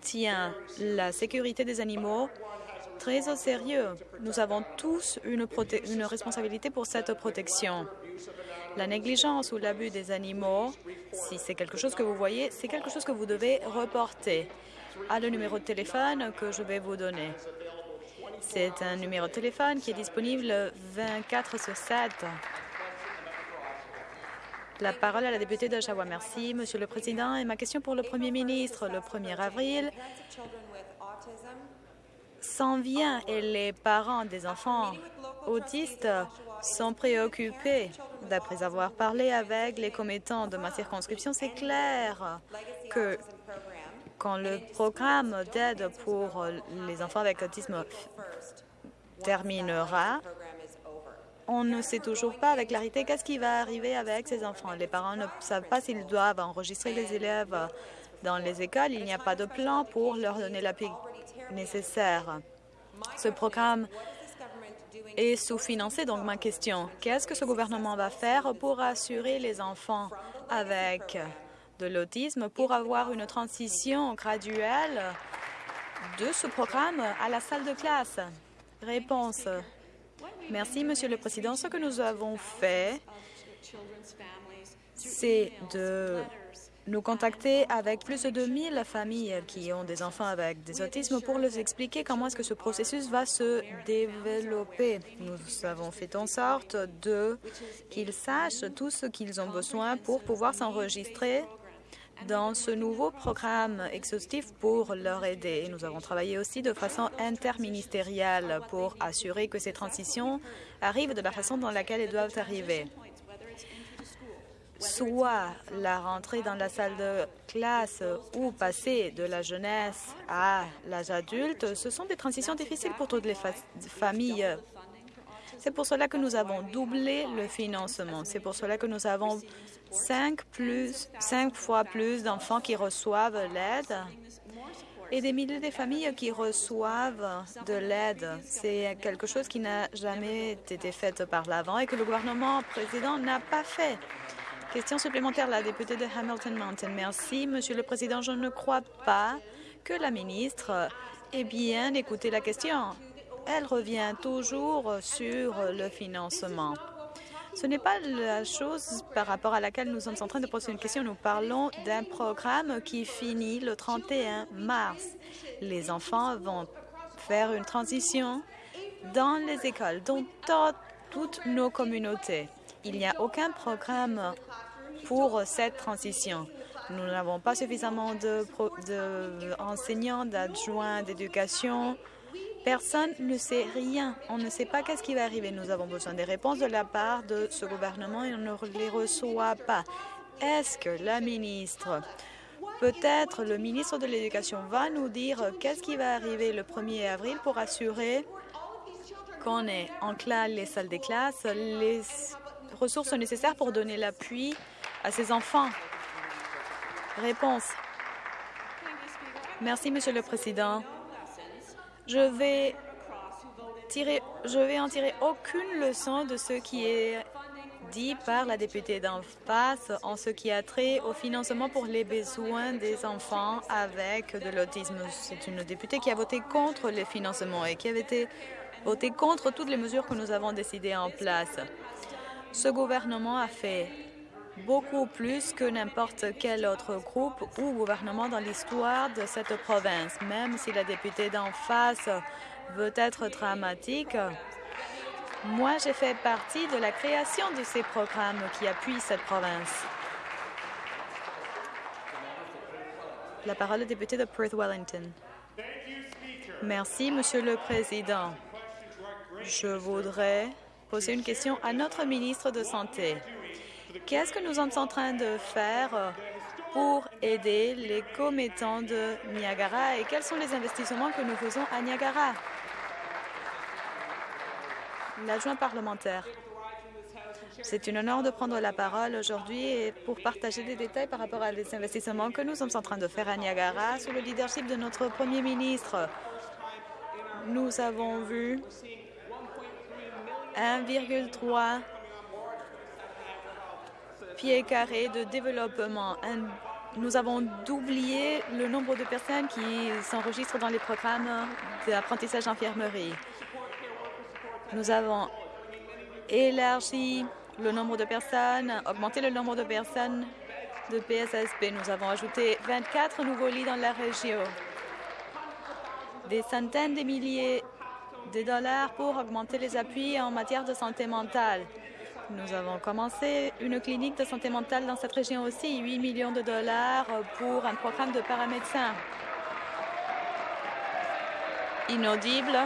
tient la sécurité des animaux très au sérieux. Nous avons tous une, responsabilité pour cette protection. La négligence ou l'abus des animaux, si c'est quelque chose que vous voyez, c'est quelque chose que vous devez reporter à le numéro de téléphone que je vais vous donner. C'est un numéro de téléphone qui est disponible 24 sur 7. La parole à la députée d'Oshawa. Merci, Monsieur le Président. Et ma question pour le Premier ministre. Le 1er avril s'en vient et les parents des enfants autistes sont préoccupés. D'après avoir parlé avec les commettants de ma circonscription, c'est clair que quand le programme d'aide pour les enfants avec autisme terminera, on ne sait toujours pas avec clarité qu'est-ce qui va arriver avec ces enfants. Les parents ne savent pas s'ils doivent enregistrer les élèves dans les écoles. Il n'y a pas de plan pour leur donner l'appui nécessaire. Ce programme est sous-financé. Donc, ma question, qu'est-ce que ce gouvernement va faire pour assurer les enfants avec de l'autisme pour avoir une transition graduelle de ce programme à la salle de classe? Réponse. Merci, Monsieur le Président. Ce que nous avons fait, c'est de nous contacter avec plus de 2000 familles qui ont des enfants avec des autismes pour leur expliquer comment est-ce que ce processus va se développer. Nous avons fait en sorte de qu'ils sachent tout ce qu'ils ont besoin pour pouvoir s'enregistrer dans ce nouveau programme exhaustif pour leur aider. Nous avons travaillé aussi de façon interministérielle pour assurer que ces transitions arrivent de la façon dans laquelle elles doivent arriver soit la rentrée dans la salle de classe ou passer de la jeunesse à l'âge adulte, ce sont des transitions difficiles pour toutes les familles. C'est pour cela que nous avons doublé le financement. C'est pour cela que nous avons cinq, cinq fois plus d'enfants qui reçoivent l'aide et des milliers de familles qui reçoivent de l'aide. C'est quelque chose qui n'a jamais été fait par l'avant et que le gouvernement président n'a pas fait. Question supplémentaire, la députée de Hamilton Mountain. Merci, Monsieur le Président. Je ne crois pas que la ministre ait bien écouté la question. Elle revient toujours sur le financement. Ce n'est pas la chose par rapport à laquelle nous sommes en train de poser une question. Nous parlons d'un programme qui finit le 31 mars. Les enfants vont faire une transition dans les écoles, dans toutes nos communautés. Il n'y a aucun programme pour cette transition. Nous n'avons pas suffisamment d'enseignants, de, d'adjoints d'éducation. Personne ne sait rien. On ne sait pas qu'est-ce qui va arriver. Nous avons besoin des réponses de la part de ce gouvernement et on ne les reçoit pas. Est-ce que la ministre, peut-être le ministre de l'Éducation, va nous dire qu'est-ce qui va arriver le 1er avril pour assurer qu'on ait en classe les salles des classes, les ressources nécessaires pour donner l'appui à ces enfants. Réponse. Merci, Monsieur le Président. Je vais, tirer, je vais en tirer aucune leçon de ce qui est dit par la députée d'en face en ce qui a trait au financement pour les besoins des enfants avec de l'autisme. C'est une députée qui a voté contre les financements et qui avait été voté contre toutes les mesures que nous avons décidées en place. Ce gouvernement a fait beaucoup plus que n'importe quel autre groupe ou gouvernement dans l'histoire de cette province. Même si la députée d'en face veut être dramatique, moi, j'ai fait partie de la création de ces programmes qui appuient cette province. La parole est député de Perth-Wellington. Merci, Monsieur le Président. Je voudrais poser une question à notre ministre de Santé. Qu'est-ce que nous sommes en train de faire pour aider les commettants de Niagara et quels sont les investissements que nous faisons à Niagara? L'adjoint parlementaire. C'est un honneur de prendre la parole aujourd'hui et pour partager des détails par rapport à les investissements que nous sommes en train de faire à Niagara sous le leadership de notre Premier ministre. Nous avons vu 1,3 pieds carrés de développement. Nous avons doublé le nombre de personnes qui s'enregistrent dans les programmes d'apprentissage d'infirmerie. Nous avons élargi le nombre de personnes, augmenté le nombre de personnes de PSSP. Nous avons ajouté 24 nouveaux lits dans la région. Des centaines de milliers de dollars pour augmenter les appuis en matière de santé mentale. Nous avons commencé une clinique de santé mentale dans cette région aussi, 8 millions de dollars pour un programme de paramédecins. Inaudible.